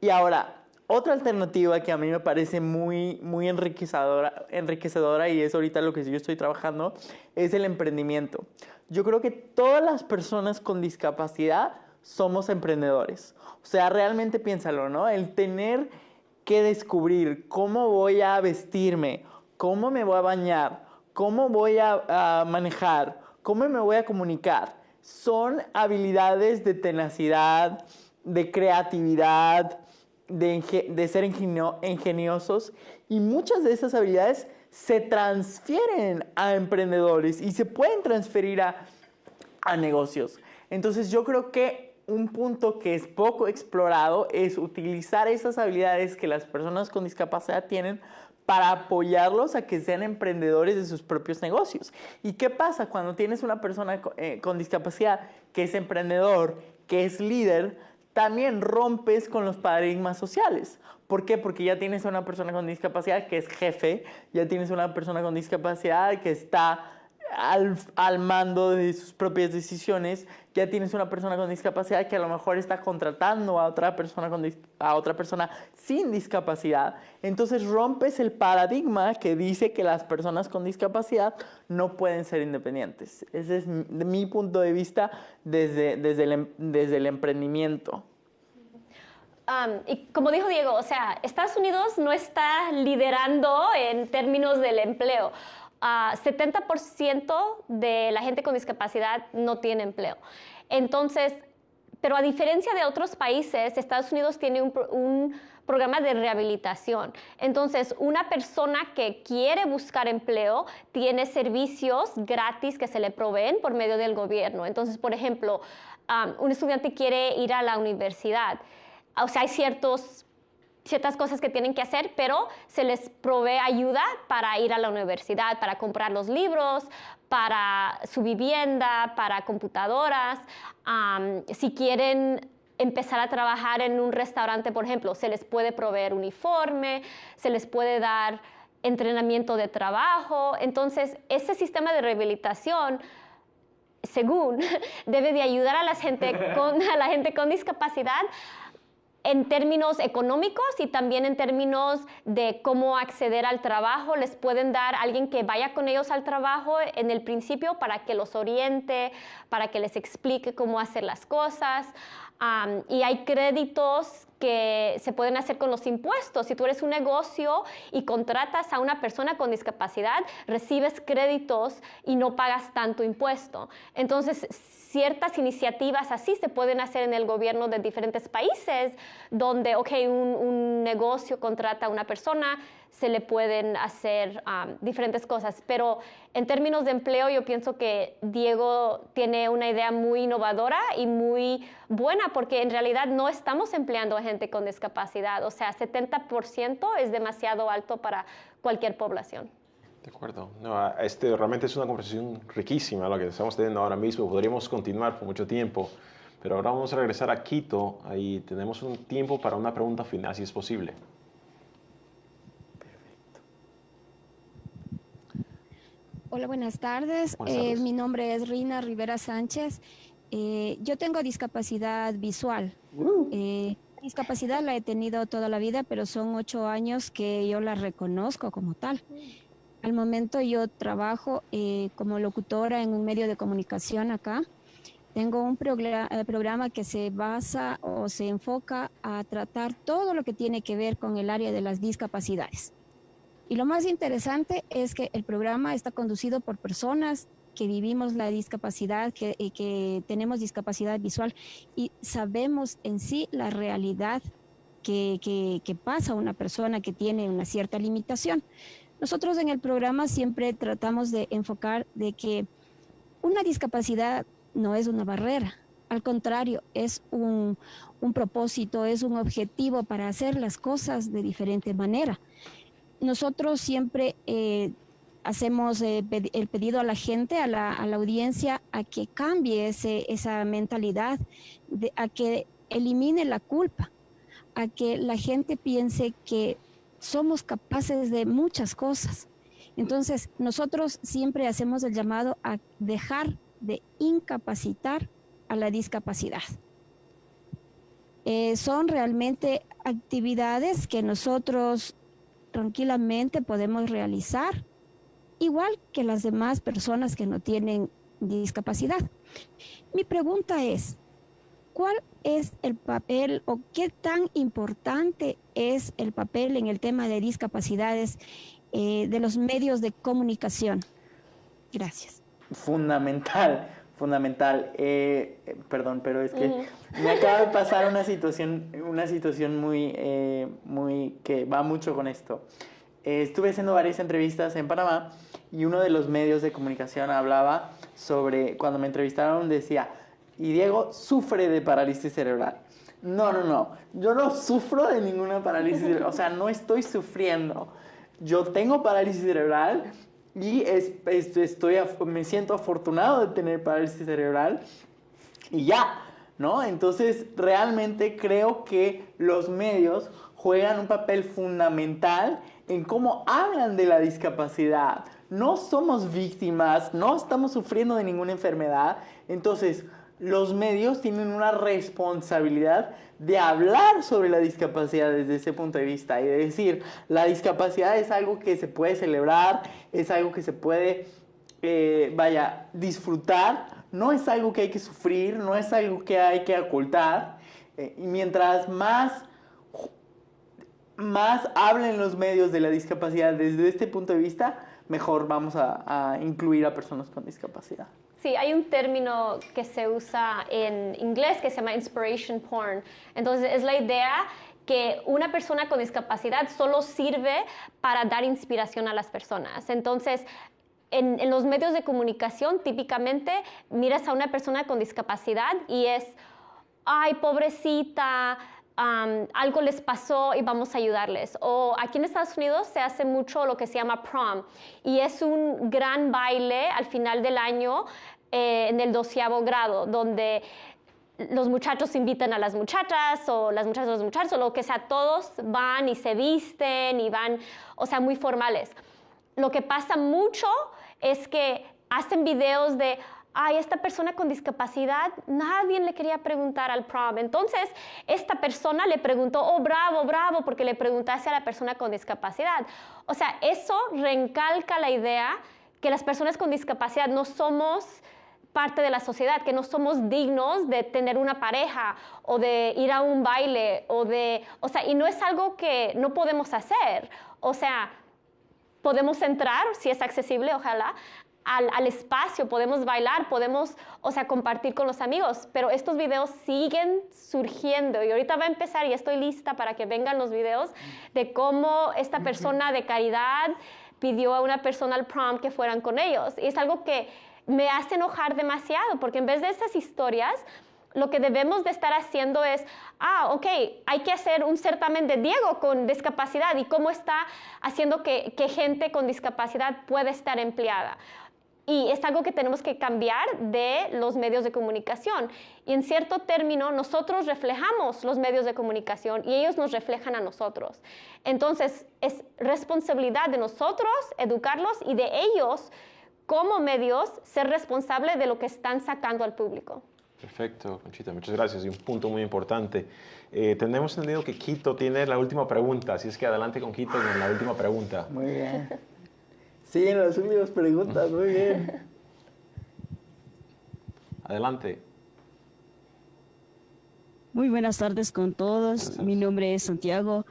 Y ahora, otra alternativa que a mí me parece muy, muy enriquecedora, enriquecedora y es ahorita lo que yo estoy trabajando, es el emprendimiento. Yo creo que todas las personas con discapacidad somos emprendedores. O sea, realmente piénsalo, ¿no? El tener que descubrir cómo voy a vestirme, cómo me voy a bañar, cómo voy a, a manejar, cómo me voy a comunicar, son habilidades de tenacidad, de creatividad, de, ser ingeniosos y muchas de esas habilidades se transfieren a emprendedores y se pueden transferir a, a negocios. Entonces yo creo que un punto que es poco explorado es utilizar esas habilidades que las personas con discapacidad tienen para apoyarlos a que sean emprendedores de sus propios negocios. ¿Y qué pasa cuando tienes una persona eh, con discapacidad que es emprendedor, que es líder? También rompes con los paradigmas sociales. ¿Por qué? Porque ya tienes una persona con discapacidad que es jefe, ya tienes una persona con discapacidad que está al, mando de sus propias decisiones, ya tienes una persona con discapacidad que a lo mejor está contratando a otra persona, con, a otra persona sin discapacidad. Entonces rompes el paradigma que dice que las personas con discapacidad no pueden ser independientes. Ese es mi punto de vista desde, desde, el, em, desde el emprendimiento y como dijo Diego, o sea, Estados Unidos no está liderando en términos del empleo. 70% de la gente con discapacidad no tiene empleo. Entonces, pero a diferencia de otros países, Estados Unidos tiene un, programa de rehabilitación. Entonces, una persona que quiere buscar empleo tiene servicios gratis que se le proveen por medio del gobierno. Entonces, por ejemplo, un estudiante quiere ir a la universidad o sea, hay ciertos, ciertas cosas que tienen que hacer, pero se les provee ayuda para ir a la universidad, para comprar los libros, para su vivienda, para computadoras. si quieren empezar a trabajar en un restaurante, por ejemplo, se les puede proveer uniforme, se les puede dar entrenamiento de trabajo. Entonces, ese sistema de rehabilitación según, debe de ayudar a la gente con, a la gente con discapacidad en términos económicos y también en términos de cómo acceder al trabajo. Les pueden dar alguien que vaya con ellos al trabajo en el principio para que los oriente, para que les explique cómo hacer las cosas. y hay créditos que se pueden hacer con los impuestos. Si tú eres un negocio y contratas a una persona con discapacidad, recibes créditos y no pagas tanto impuesto. Entonces, ciertas iniciativas así se pueden hacer en el gobierno de diferentes países, donde, ok, un, negocio contrata a una persona, se le pueden hacer um, diferentes cosas. Pero en términos de empleo, yo pienso que Diego tiene una idea muy innovadora y muy buena, porque en realidad no estamos empleando a gente con discapacidad. O sea, 70% es demasiado alto para cualquier población. De acuerdo. No, este, realmente es una conversación riquísima la que estamos teniendo ahora mismo. Podríamos continuar por mucho tiempo, pero ahora vamos a regresar a Quito. Ahí tenemos un tiempo para una pregunta final, si es posible. Hola, buenas tardes. Buenas tardes. Eh, mi nombre es Rina Rivera Sánchez. Eh, yo tengo discapacidad visual. Eh, discapacidad la he tenido toda la vida, pero son ocho años que yo la reconozco como tal. Al momento yo trabajo eh, como locutora en un medio de comunicación acá. Tengo un programa, programa que se basa o se enfoca a tratar todo lo que tiene que ver con el área de las discapacidades. Y lo más interesante es que el programa está conducido por personas que vivimos la discapacidad, que, eh, que tenemos discapacidad visual y sabemos en sí la realidad que, que, que pasa a una persona que tiene una cierta limitación. Nosotros en el programa siempre tratamos de enfocar de que una discapacidad no es una barrera, al contrario, es un, un propósito, es un objetivo para hacer las cosas de diferente manera. Nosotros siempre eh, hacemos eh, el pedido a la gente, a la, a la audiencia, a que cambie ese, esa mentalidad, a que elimine la culpa, a que la gente piense que somos capaces de muchas cosas. Entonces, nosotros siempre hacemos el llamado a dejar de incapacitar a la discapacidad. Eh, son realmente actividades que nosotros tranquilamente podemos realizar, igual que las demás personas que no tienen discapacidad. Mi pregunta es, ¿cuál es el papel o qué tan importante es el papel en el tema de discapacidades eh, de los medios de comunicación? Gracias. Fundamental, fundamental. Eh, perdón, pero es que me acaba de pasar una situación, una situación muy, eh, muy que va mucho con esto. Eh, estuve haciendo varias entrevistas en Panamá y uno de los medios de comunicación hablaba sobre, cuando me entrevistaron decía, y Diego sufre de parálisis cerebral. No, no, no, yo no sufro de ninguna parálisis cerebral, o sea, no estoy sufriendo. Yo tengo parálisis cerebral y es- es- estoy, me siento afortunado de tener parálisis cerebral y ya, ¿no? Entonces, realmente creo que los medios juegan un papel fundamental en cómo hablan de la discapacidad. No somos víctimas, no estamos sufriendo de ninguna enfermedad. Entonces, los medios tienen una responsabilidad de hablar sobre la discapacidad desde ese punto de vista y de decir, la discapacidad es algo que se puede celebrar, es algo que se puede, eh, vaya, disfrutar, no es algo que hay que sufrir, no es algo que hay que ocultar. Eh, y mientras más más hablen los medios de la discapacidad desde este punto de vista, mejor vamos a, a incluir a personas con discapacidad. Sí, hay un término que se usa en inglés que se llama inspiration porn. Entonces, es la idea que una persona con discapacidad solo sirve para dar inspiración a las personas. Entonces, en, los medios de comunicación, típicamente miras a una persona con discapacidad y es, ay, pobrecita, algo les pasó y vamos a ayudarles. O aquí en Estados Unidos se hace mucho lo que se llama prom y es un gran baile al final del año eh, en el doceavo grado, donde los muchachos invitan a las muchachas o las muchachas a los muchachos o lo que sea, todos van y se visten y van, o sea, muy formales. Lo que pasa mucho es que hacen videos de, ay, esta persona con discapacidad, nadie le quería preguntar al prom. Entonces, esta persona le preguntó, oh, bravo, bravo, porque le preguntaste a la persona con discapacidad. O sea, eso reencalca la idea que las personas con discapacidad no somos parte de la sociedad, que no somos dignos de tener una pareja o de ir a un baile o de, o sea, y no es algo que no podemos hacer. O sea, podemos entrar, si es accesible, ojalá, al, al, espacio, podemos bailar, podemos, o sea, compartir con los amigos, pero estos videos siguen surgiendo y ahorita va a empezar y estoy lista para que vengan los videos de cómo esta persona de caridad pidió a una persona al prom que fueran con ellos. Y es algo que me hace enojar demasiado, porque en vez de esas historias, lo que debemos de estar haciendo es, ah, ok, hay que hacer un certamen de Diego con discapacidad y cómo está haciendo que, que gente con discapacidad pueda estar empleada. Y es algo que tenemos que cambiar de los medios de comunicación. Y en cierto término, nosotros reflejamos los medios de comunicación y ellos nos reflejan a nosotros. Entonces, es responsabilidad de nosotros educarlos y de ellos como medios, ser responsable de lo que están sacando al público. Perfecto, Conchita, muchas gracias. Y un punto muy importante. Eh, tenemos entendido que Quito tiene la última pregunta, así es que adelante con Quito con la última pregunta. Muy bien. Sí, en las últimas preguntas, muy bien. Adelante. Muy buenas tardes con todos. Mi nombre es Santiago.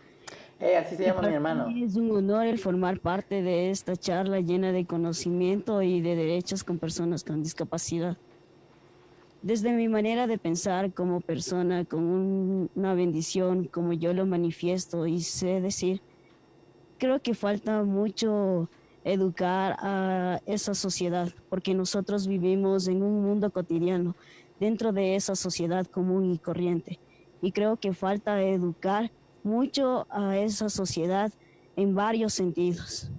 Eh, así se llama mi hermano. Es un honor el formar parte de esta charla llena de conocimiento y de derechos con personas con discapacidad. Desde mi manera de pensar como persona con una bendición, como yo lo manifiesto y sé decir, creo que falta mucho educar a esa sociedad, porque nosotros vivimos en un mundo cotidiano, dentro de esa sociedad común y corriente. Y creo que falta educar mucho a esa sociedad en varios sentidos,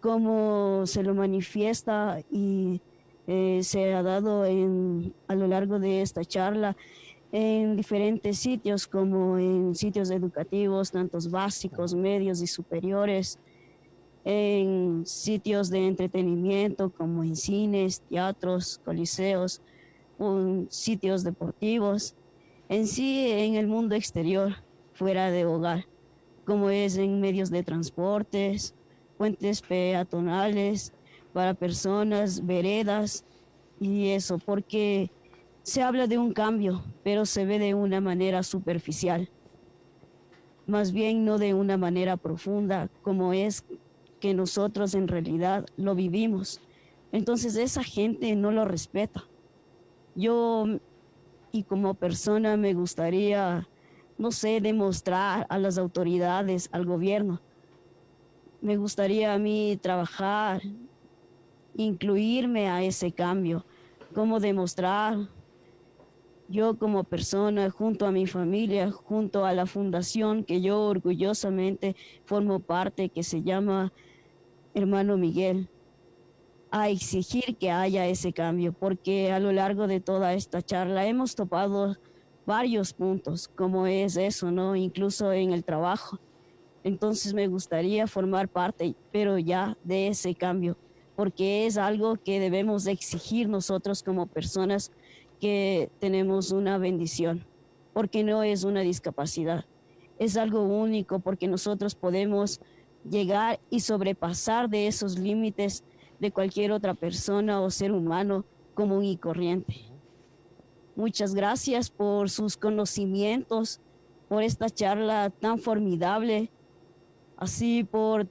como se lo manifiesta y eh, se ha dado en, a lo largo de esta charla en diferentes sitios, como en sitios educativos, tantos básicos, medios y superiores, en sitios de entretenimiento como en cines, teatros, coliseos, sitios deportivos, en sí en el mundo exterior, fuera de hogar, como es en medios de transportes, puentes peatonales, para personas, veredas y eso, porque se habla de un cambio, pero se ve de una manera superficial, más bien no de una manera profunda, como es nosotros en realidad lo vivimos. Entonces esa gente no lo respeta. Yo y como persona me gustaría, no sé, demostrar a las autoridades, al gobierno. Me gustaría a mí trabajar, incluirme a ese cambio, cómo demostrar yo como persona, junto a mi familia, junto a la fundación que yo orgullosamente formo parte, que se llama Hermano Miguel, a exigir que haya ese cambio, porque a lo largo de toda esta charla hemos topado varios puntos, como es eso, ¿no? Incluso en el trabajo. Entonces me gustaría formar parte, pero ya de ese cambio, porque es algo que debemos exigir nosotros como personas que tenemos una bendición, porque no es una discapacidad, es algo único, porque nosotros podemos llegar y sobrepasar de esos límites de cualquier otra persona o ser humano común y corriente. Muchas gracias por sus conocimientos, por esta charla tan formidable, así por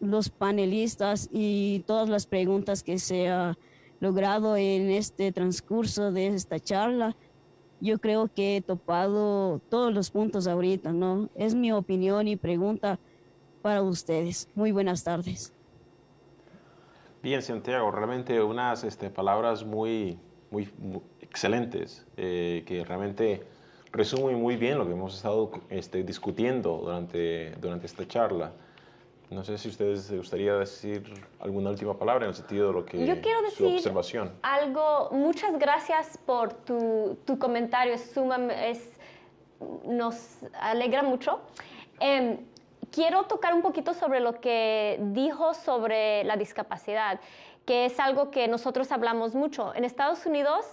los panelistas y todas las preguntas que se ha logrado en este transcurso de esta charla. Yo creo que he topado todos los puntos ahorita, ¿no? Es mi opinión y pregunta para ustedes. Muy buenas tardes. Bien, Santiago, realmente unas este, palabras muy, muy, excelentes eh, que realmente resumen muy bien lo que hemos estado este, discutiendo durante, durante esta charla. No sé si ustedes gustaría decir alguna última palabra en el sentido de lo que Yo quiero decir observación. algo. Muchas gracias por tu, tu comentario. Es, es nos alegra mucho. Eh, quiero tocar un poquito sobre lo que dijo sobre la discapacidad, que es algo que nosotros hablamos mucho. En Estados Unidos,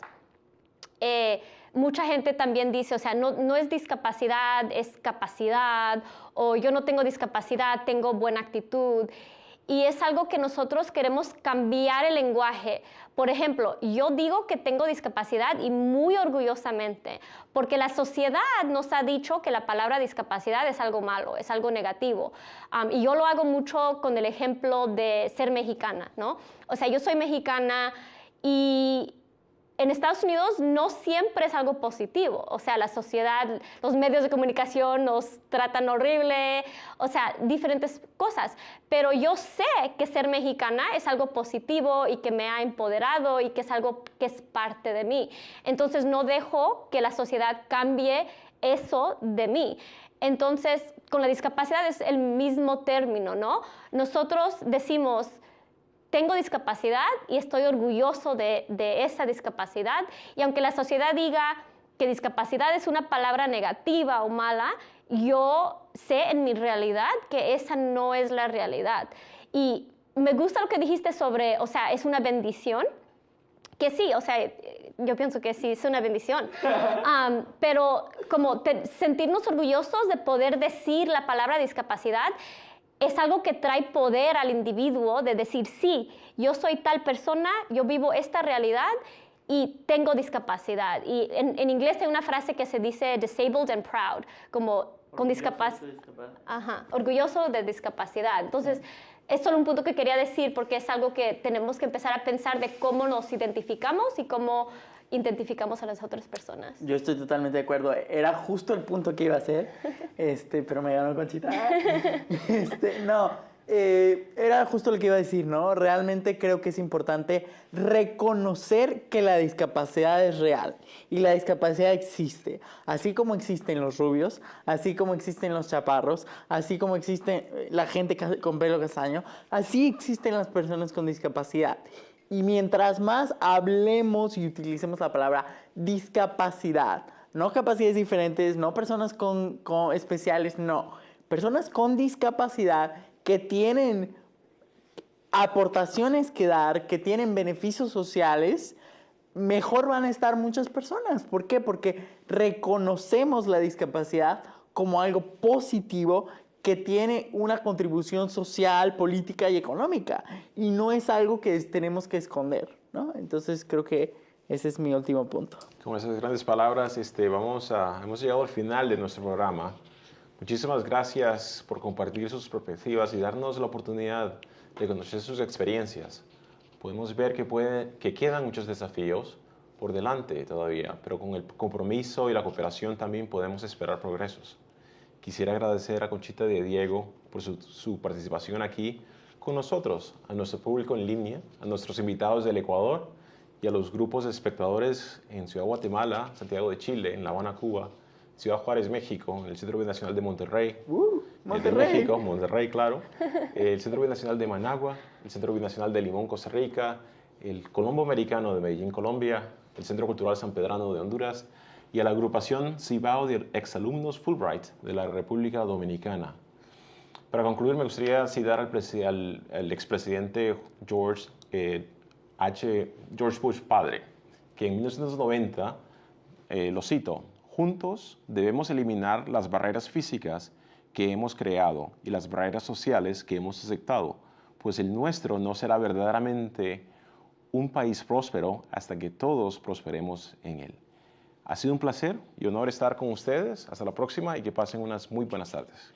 eh, mucha gente también dice, o sea, no, no, es discapacidad, es capacidad, o yo no tengo discapacidad, tengo buena actitud. Y es algo que nosotros queremos cambiar el lenguaje. Por ejemplo, yo digo que tengo discapacidad y muy orgullosamente, porque la sociedad nos ha dicho que la palabra discapacidad es algo malo, es algo negativo. y yo lo hago mucho con el ejemplo de ser mexicana, ¿no? O sea, yo soy mexicana y en Estados Unidos no siempre es algo positivo, o sea, la sociedad, los medios de comunicación nos tratan horrible, o sea, diferentes cosas, pero yo sé que ser mexicana es algo positivo y que me ha empoderado y que es algo que es parte de mí. Entonces no dejo que la sociedad cambie eso de mí. Entonces, con la discapacidad es el mismo término, ¿no? Nosotros decimos, tengo discapacidad y estoy orgulloso de, esa discapacidad. Y aunque la sociedad diga que discapacidad es una palabra negativa o mala, yo sé en mi realidad que esa no es la realidad. Y me gusta lo que dijiste sobre, o sea, es una bendición, que sí, o sea, yo pienso que sí, es una bendición, um, pero como sentirnos orgullosos de poder decir la palabra discapacidad es algo que trae poder al individuo de decir, sí, yo soy tal persona, yo vivo esta realidad y tengo discapacidad. Y en, en inglés hay una frase que se dice disabled and proud, como con discapacidad. Ajá, orgulloso de discapacidad. Entonces, es solo un punto que quería decir porque es algo que tenemos que empezar a pensar de cómo nos identificamos y cómo identificamos a las otras personas. Yo estoy totalmente de acuerdo. Era justo el punto que iba a hacer, este, pero me ganó Conchita. Este, no, eh, era justo lo que iba a decir, ¿no? Realmente creo que es importante reconocer que la discapacidad es real y la discapacidad existe, así como existen los rubios, así como existen los chaparros, así como existe la gente con pelo castaño, así existen las personas con discapacidad. Y mientras más hablemos y utilicemos la palabra discapacidad, no capacidades diferentes, no personas con, con especiales, no, personas con discapacidad que tienen aportaciones que dar, que tienen beneficios sociales, mejor van a estar muchas personas. ¿Por qué? Porque reconocemos la discapacidad como algo positivo que tiene una contribución social, política y económica. Y no es algo que tenemos que esconder. ¿no? Entonces creo que ese es mi último punto. Con esas grandes palabras, este, vamos a, hemos llegado al final de nuestro programa. Muchísimas gracias por compartir sus perspectivas y darnos la oportunidad de conocer sus experiencias. Podemos ver que, puede, que quedan muchos desafíos por delante todavía, pero con el compromiso y la cooperación también podemos esperar progresos. Quisiera agradecer a Conchita de Diego por su, su participación aquí con nosotros, a nuestro público en línea, a nuestros invitados del Ecuador y a los grupos de espectadores en Ciudad Guatemala, Santiago de Chile, en La Habana, Cuba, Ciudad Juárez, México, en el Centro Binacional de Monterrey. Uh, Monterrey. México, Monterrey, claro. el Centro Binacional de Managua, el Centro Binacional de Limón, Costa Rica, el Colombo Americano de Medellín, Colombia, el Centro Cultural San Pedrano de Honduras y a la agrupación Cibao de exalumnos Fulbright de la República Dominicana. Para concluir, me gustaría citar al, al, expresidente George, eh, H. George Bush padre, que en 1990, eh, lo cito, Juntos debemos eliminar las barreras físicas que hemos creado y las barreras sociales que hemos aceptado, pues el nuestro no será verdaderamente un país próspero hasta que todos prosperemos en él. Ha sido un placer y honor estar con ustedes. Hasta la próxima y que pasen unas muy buenas tardes.